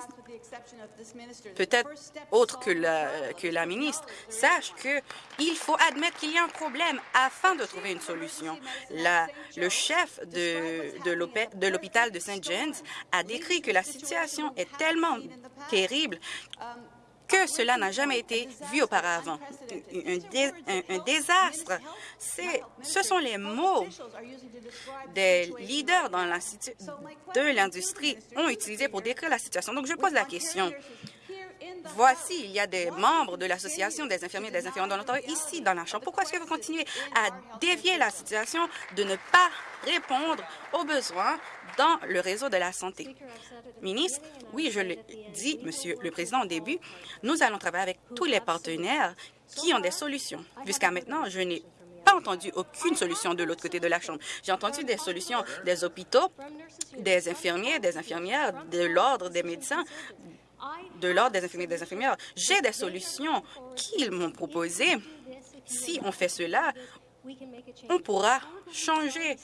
[SPEAKER 3] peut-être autre que la, que la ministre, sache qu'il faut admettre qu'il y a un problème afin de trouver une solution. La, le chef de, de l'hôpital de St. James a décrit que la situation est tellement terrible que cela n'a jamais été vu auparavant. Un, désastre. Ce sont les mots des leaders dans de l'industrie ont utilisé pour décrire la situation. Donc, je pose la question. Voici, il y a des membres de l'Association des infirmiers et des infirmières de l'Ontario ici dans la Chambre. Pourquoi est-ce que vous continuez à dévier la situation de ne pas répondre aux besoins dans le réseau de la santé? Ministre, oui, je l'ai dit, Monsieur le Président, au début, nous allons travailler avec tous les partenaires qui ont des solutions. Jusqu'à maintenant, je n'ai pas entendu aucune solution de l'autre côté de la Chambre. J'ai entendu des solutions des hôpitaux, des infirmiers, des infirmières, de l'ordre des médecins, de l'Ordre des infirmiers et des infirmières. J'ai des solutions qu'ils m'ont proposées. Si on fait cela, on pourra changer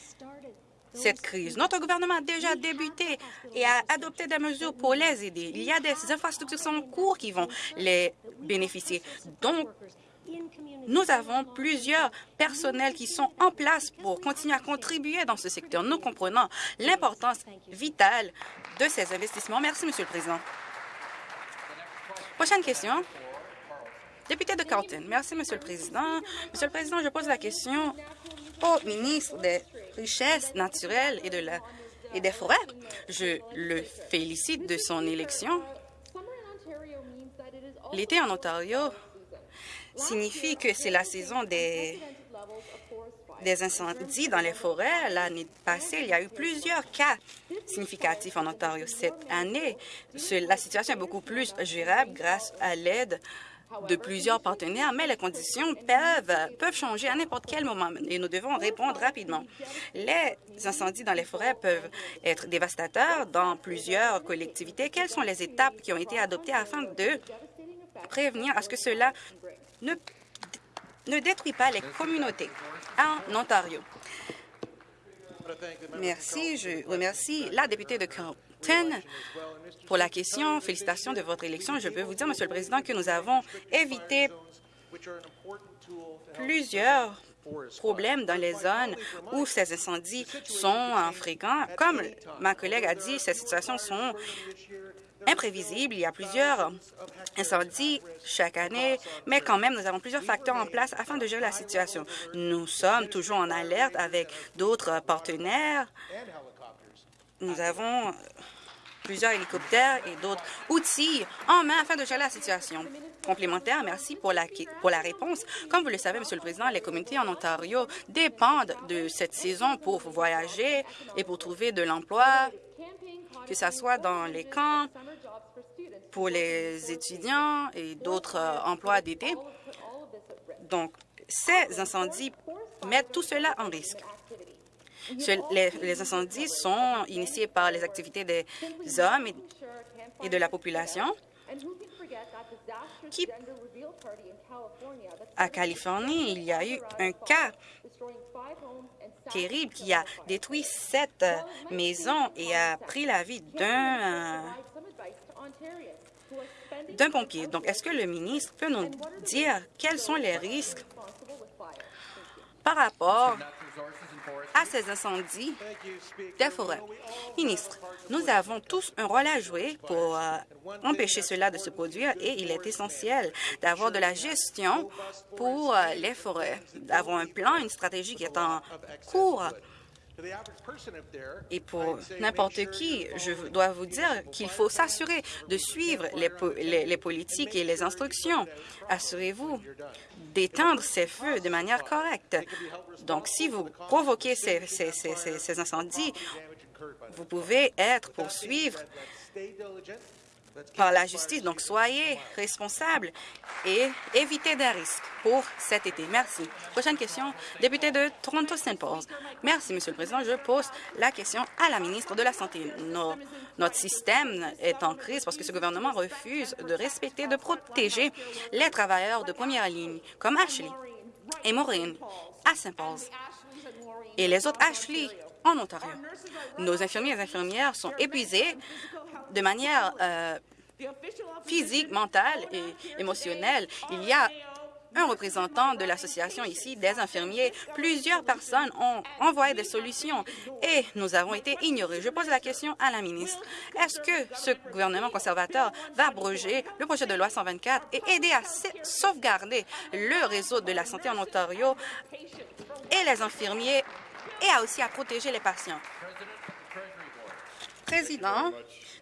[SPEAKER 3] cette crise. Notre gouvernement a déjà débuté et a adopté des mesures pour les aider. Il y a des infrastructures en cours qui vont les bénéficier. Donc, nous avons plusieurs personnels qui sont en place pour continuer à contribuer dans ce secteur. Nous comprenons l'importance vitale de ces investissements. Merci, Monsieur le Président. Prochaine question. Député de Carlton. Merci, Monsieur le Président. Monsieur le Président, je pose la question au ministre des Richesses naturelles et, de la, et des Forêts. Je le félicite de son élection. L'été en Ontario signifie que c'est la saison des des incendies dans les forêts. L'année passée, il y a eu plusieurs cas significatifs en Ontario. Cette année, la situation est beaucoup plus gérable grâce à l'aide de plusieurs partenaires, mais les conditions peuvent, peuvent changer à n'importe quel moment et nous devons répondre rapidement. Les incendies dans les forêts peuvent être dévastateurs dans plusieurs collectivités. Quelles sont les étapes qui ont été adoptées afin de prévenir à ce que cela ne, ne détruit pas les communautés en Ontario? Merci. Je remercie la députée de pour la question. Félicitations de votre élection. Je peux vous dire, Monsieur le Président, que nous avons évité plusieurs problèmes dans les zones où ces incendies sont fréquents. Comme ma collègue a dit, ces situations sont imprévisibles. Il y a plusieurs incendies chaque année, mais quand même, nous avons plusieurs facteurs en place afin de gérer la situation. Nous sommes toujours en alerte avec d'autres partenaires. Nous avons plusieurs hélicoptères et d'autres outils en main afin de gérer la situation. Complémentaire, merci pour la, pour la réponse. Comme vous le savez, Monsieur le Président, les communautés en Ontario dépendent de cette saison pour voyager et pour trouver de l'emploi, que ce soit dans les camps, pour les étudiants et d'autres euh, emplois d'été. Donc, ces incendies mettent tout cela en risque les, incendies sont initiés par les activités des hommes et, de la population qui, à Californie, il y a eu un cas terrible qui a détruit sept maisons et a pris la vie d'un d'un pompier. Donc, est-ce que le ministre peut nous dire quels sont les risques par rapport à ces incendies des forêts. Ministre, nous avons tous un rôle à jouer pour euh, empêcher cela de se produire et il est essentiel d'avoir de la gestion pour euh, les forêts, d'avoir un plan, une stratégie qui est en cours et pour n'importe qui, je dois vous dire qu'il faut s'assurer de suivre les, les, politiques et les instructions. Assurez-vous d'éteindre ces feux de manière correcte. Donc, si vous provoquez ces, ces, ces incendies, vous pouvez être poursuivre par la justice. Donc, soyez responsables et évitez des risques pour cet été. Merci. Prochaine question, député de Toronto-Saint Paul. Merci, Monsieur le Président. Je pose la question à la ministre de la Santé. notre système est en crise parce que ce gouvernement refuse de respecter, de protéger les travailleurs de première ligne, comme Ashley et Maureen à Saint Paul et les autres Ashley en Ontario. Nos infirmiers et infirmières sont épuisés de manière euh, physique, mentale et émotionnelle. Il y a un représentant de l'association ici, des infirmiers. Plusieurs personnes ont envoyé des solutions et nous avons été ignorés. Je pose la question à la ministre. Est-ce que ce gouvernement conservateur va abroger le projet de loi 124 et aider à sauvegarder le réseau de la santé en Ontario et les infirmiers et aussi à protéger les patients? Président,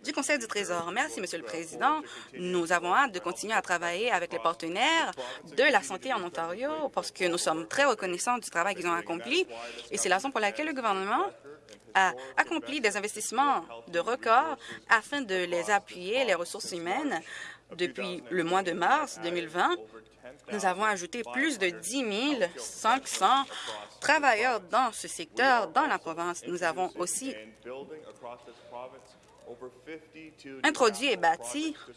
[SPEAKER 3] du Conseil du Trésor. Merci, Monsieur le Président. Nous avons hâte de continuer à travailler avec les partenaires de la santé en Ontario parce que nous sommes très reconnaissants du travail qu'ils ont accompli et c'est la raison pour laquelle le gouvernement a accompli des investissements de record afin de les appuyer, les ressources humaines. Depuis le mois de mars 2020, nous avons ajouté plus de 10 500 travailleurs dans ce secteur dans la province. Nous avons aussi introduit et bâtir,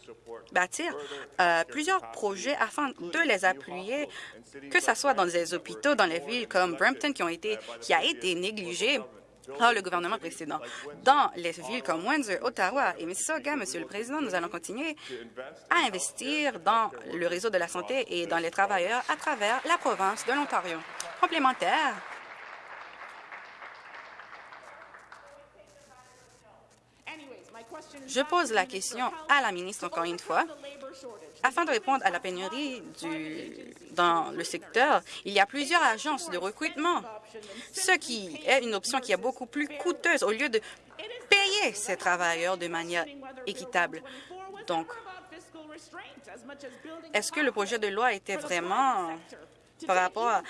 [SPEAKER 3] bâtir euh, plusieurs projets afin de les appuyer, que ce soit dans les hôpitaux, dans les villes comme Brampton, qui, ont été, qui a été négligé par le gouvernement précédent. Dans les villes comme Windsor, Ottawa et Mississauga, Monsieur le Président, nous allons continuer à investir dans le réseau de la santé et dans les travailleurs à travers la province de l'Ontario. Complémentaire, Je pose la question à la ministre encore une fois. Afin de répondre à la pénurie du, dans le secteur, il y a plusieurs agences de recrutement, ce qui est une option qui est beaucoup plus coûteuse au lieu de payer ces travailleurs de manière équitable. Donc, est-ce que le projet de loi était vraiment par rapport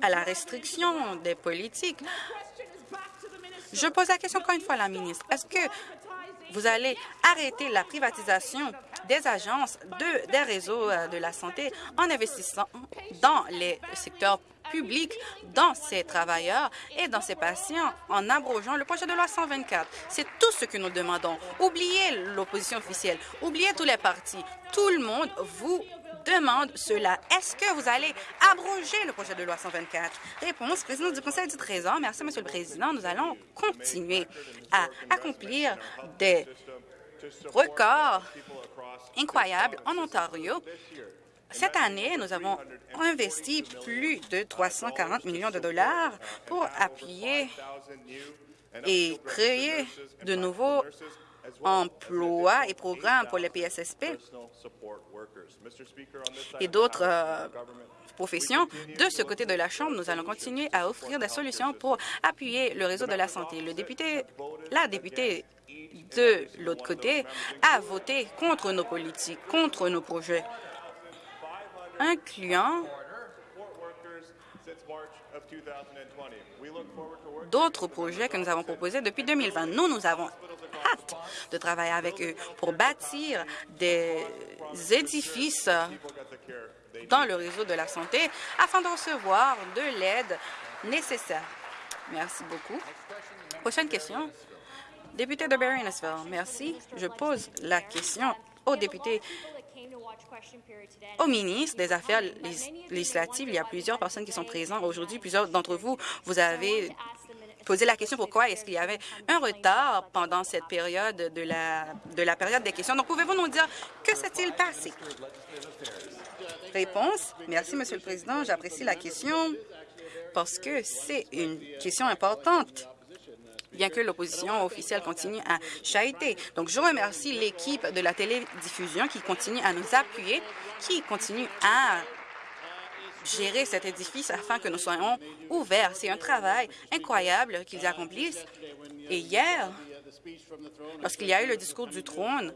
[SPEAKER 3] à la restriction des politiques? Je pose la question encore une fois à la ministre. Est-ce que vous allez arrêter la privatisation des agences de, des réseaux euh, de la santé en investissant dans les secteurs publics, dans ces travailleurs et dans ces patients en abrogeant le projet de loi 124. C'est tout ce que nous demandons. Oubliez l'opposition officielle, oubliez tous les partis. Tout le monde vous demande cela. Est-ce que vous allez abroger le projet de loi 124? Réponse, président du Conseil du Trésor. Merci, Monsieur le Président. Nous allons continuer à accomplir des records incroyables en Ontario. Cette année, nous avons investi plus de 340 millions de dollars pour appuyer et créer de nouveaux emplois et programmes pour les PSSP et d'autres euh, professions. De ce côté de la Chambre, nous allons continuer à offrir des solutions pour appuyer le réseau de la santé. Le député, la députée de l'autre côté a voté contre nos politiques, contre nos projets, incluant d'autres projets que nous avons proposés depuis 2020. Nous, nous avons hâte de travailler avec eux pour bâtir des édifices dans le réseau de la santé afin de recevoir de l'aide nécessaire. Merci beaucoup. Prochaine question. Député de barry merci. Je pose la question au député au ministre des Affaires législatives. Il y a plusieurs personnes qui sont présentes aujourd'hui. Plusieurs d'entre vous, vous avez posé la question pourquoi est-ce qu'il y avait un retard pendant cette période de la, de la période des questions? Donc, pouvez-vous nous dire que s'est-il passé? Réponse. Merci, Monsieur le Président. J'apprécie la question parce que c'est une question importante bien que l'opposition officielle continue à chahuter. Donc, je remercie l'équipe de la télédiffusion qui continue à nous appuyer, qui continue à gérer cet édifice afin que nous soyons ouverts. C'est un travail incroyable qu'ils accomplissent. Et hier, lorsqu'il y a eu le discours du trône,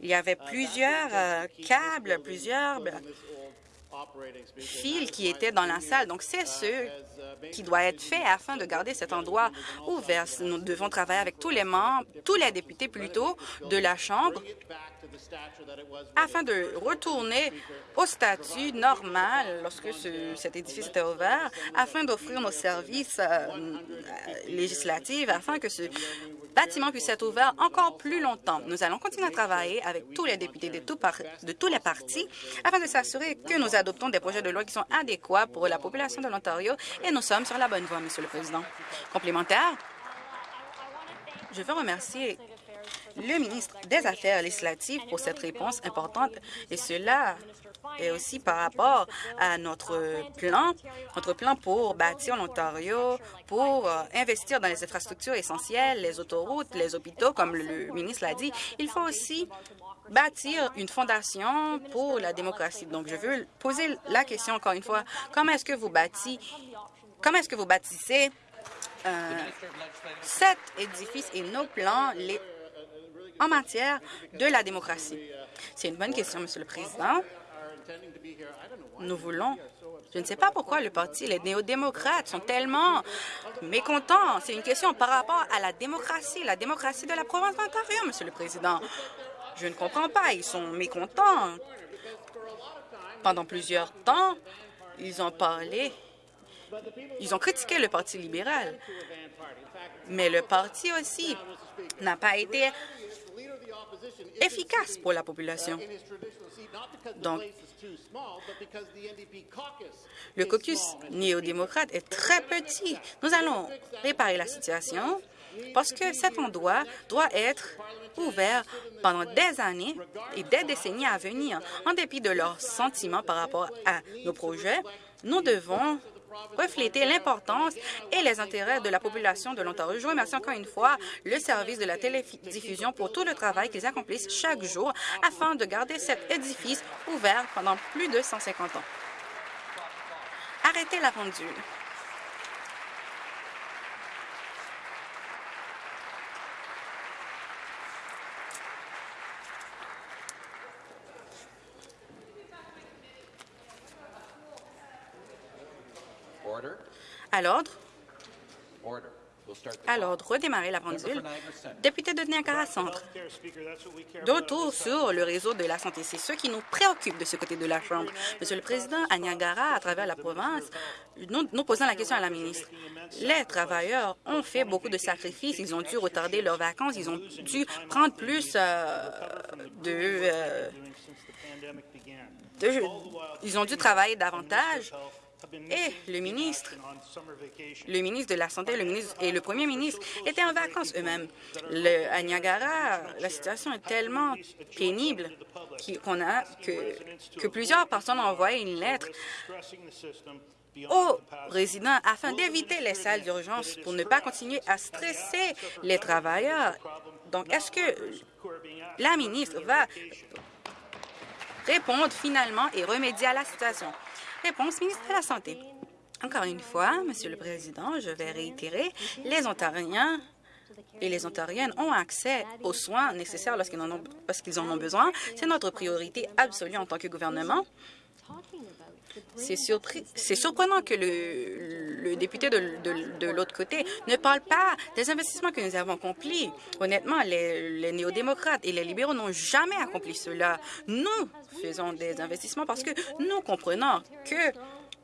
[SPEAKER 3] il y avait plusieurs euh, câbles, plusieurs fils qui étaient dans la salle. Donc, c'est ce qui doit être fait afin de garder cet endroit ouvert. Nous devons travailler avec tous les membres, tous les députés plutôt, de la Chambre afin de retourner au statut normal lorsque cet édifice était ouvert, afin d'offrir nos services euh, législatifs, afin que ce bâtiment puisse être ouvert encore plus longtemps. Nous allons continuer à travailler avec tous les députés de, de tous les partis afin de s'assurer que nous adoptons des projets de loi qui sont adéquats pour la population de l'Ontario et nous sommes sur la bonne voie, Monsieur le Président. Complémentaire, je veux remercier le ministre des Affaires législatives pour cette réponse importante et cela est aussi par rapport à notre plan, notre plan pour bâtir l'Ontario, pour euh, investir dans les infrastructures essentielles, les autoroutes, les hôpitaux, comme le ministre l'a dit. Il faut aussi bâtir une fondation pour la démocratie. Donc, je veux poser la question encore une fois. Comment est-ce que vous bâtissez, comment est-ce que vous bâtissez euh, cet édifice et nos plans en matière de la démocratie? C'est une bonne question, Monsieur le Président. Nous voulons... Je ne sais pas pourquoi le parti, les néo-démocrates sont tellement mécontents. C'est une question par rapport à la démocratie, la démocratie de la province d'Ontario, Monsieur le Président. Je ne comprends pas. Ils sont mécontents. Pendant plusieurs temps, ils ont parlé, ils ont critiqué le Parti libéral. Mais le parti aussi n'a pas été efficace pour la population. Donc, le caucus néo-démocrate est très petit. Nous allons réparer la situation parce que cet endroit doit être ouvert pendant des années et des décennies à venir. En dépit de leurs sentiments par rapport à nos projets, nous devons refléter l'importance et les intérêts de la population de l'Ontario. Je remercie encore une fois le service de la télédiffusion pour tout le travail qu'ils accomplissent chaque jour afin de garder cet édifice ouvert pendant plus de 150 ans. Arrêtez la pendule. À l'ordre. À l'ordre, redémarrer la pendule. Député de Niagara Centre. De retour sur le réseau de la santé, c'est ce qui nous préoccupe de ce côté de la Chambre. Monsieur le Président, à Niagara, à travers la province, nous, nous posons la question à la ministre. Les travailleurs ont fait beaucoup de sacrifices. Ils ont dû retarder leurs vacances. Ils ont dû prendre plus euh, de, euh, de... Ils ont dû travailler davantage et le ministre, le ministre de la Santé et le premier ministre étaient en vacances eux-mêmes. À Niagara, la situation est tellement pénible qu'on a que, que plusieurs personnes ont envoyé une lettre aux résidents afin d'éviter les salles d'urgence pour ne pas continuer à stresser les travailleurs. Donc, est-ce que la ministre va répondre finalement et remédier à la situation? Réponse, ministre de la Santé. Encore une fois, Monsieur le Président, je vais réitérer, les Ontariens et les Ontariennes ont accès aux soins nécessaires lorsqu'ils en, en, ont besoin. C'est notre priorité absolue en tant que gouvernement. C'est surprenant que le, député de, l'autre côté ne parle pas des investissements que nous avons accomplis. Honnêtement, les, néo-démocrates et les libéraux n'ont jamais accompli cela. Nous faisons des investissements parce que nous comprenons que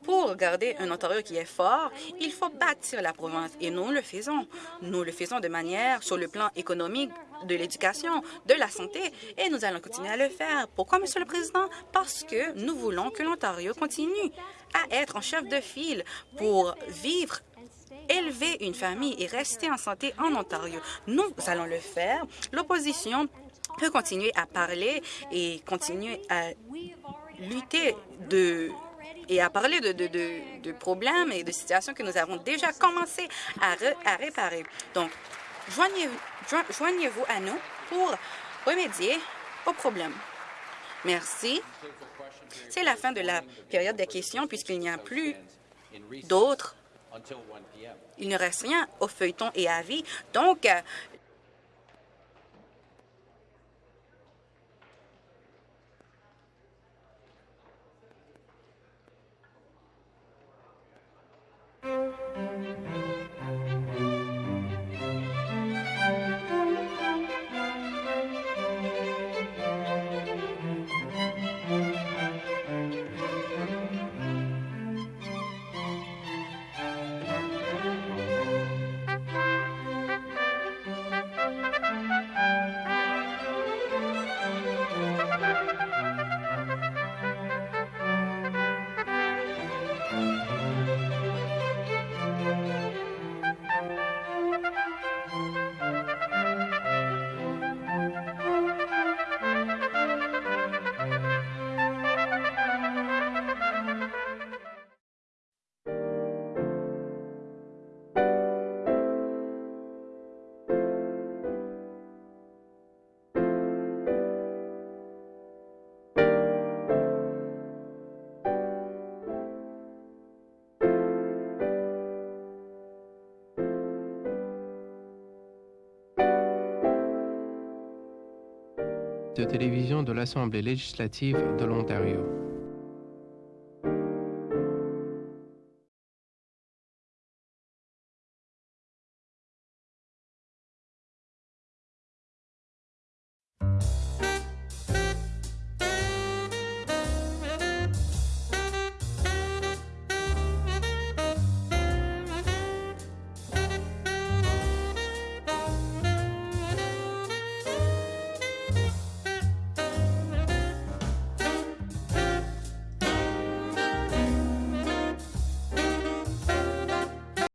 [SPEAKER 3] pour garder un Ontario qui est fort, il faut bâtir la province et nous le faisons. Nous le faisons de manière sur le plan économique, de l'éducation, de la santé et nous allons continuer à le faire. Pourquoi, Monsieur le Président? Parce que nous voulons que l'Ontario continue à être en chef de file pour vivre élever une famille et rester en santé en Ontario. Nous allons le faire. L'opposition peut continuer à parler et continuer à lutter de et à parler de, problèmes et de situations que nous avons déjà commencé à, réparer. Donc, joignez-vous joignez à nous pour remédier aux problèmes. Merci. C'est la fin de la période des questions puisqu'il n'y a plus d'autres. Il ne reste rien au feuilleton et avis. Donc,
[SPEAKER 4] télévision de l'Assemblée législative de l'Ontario.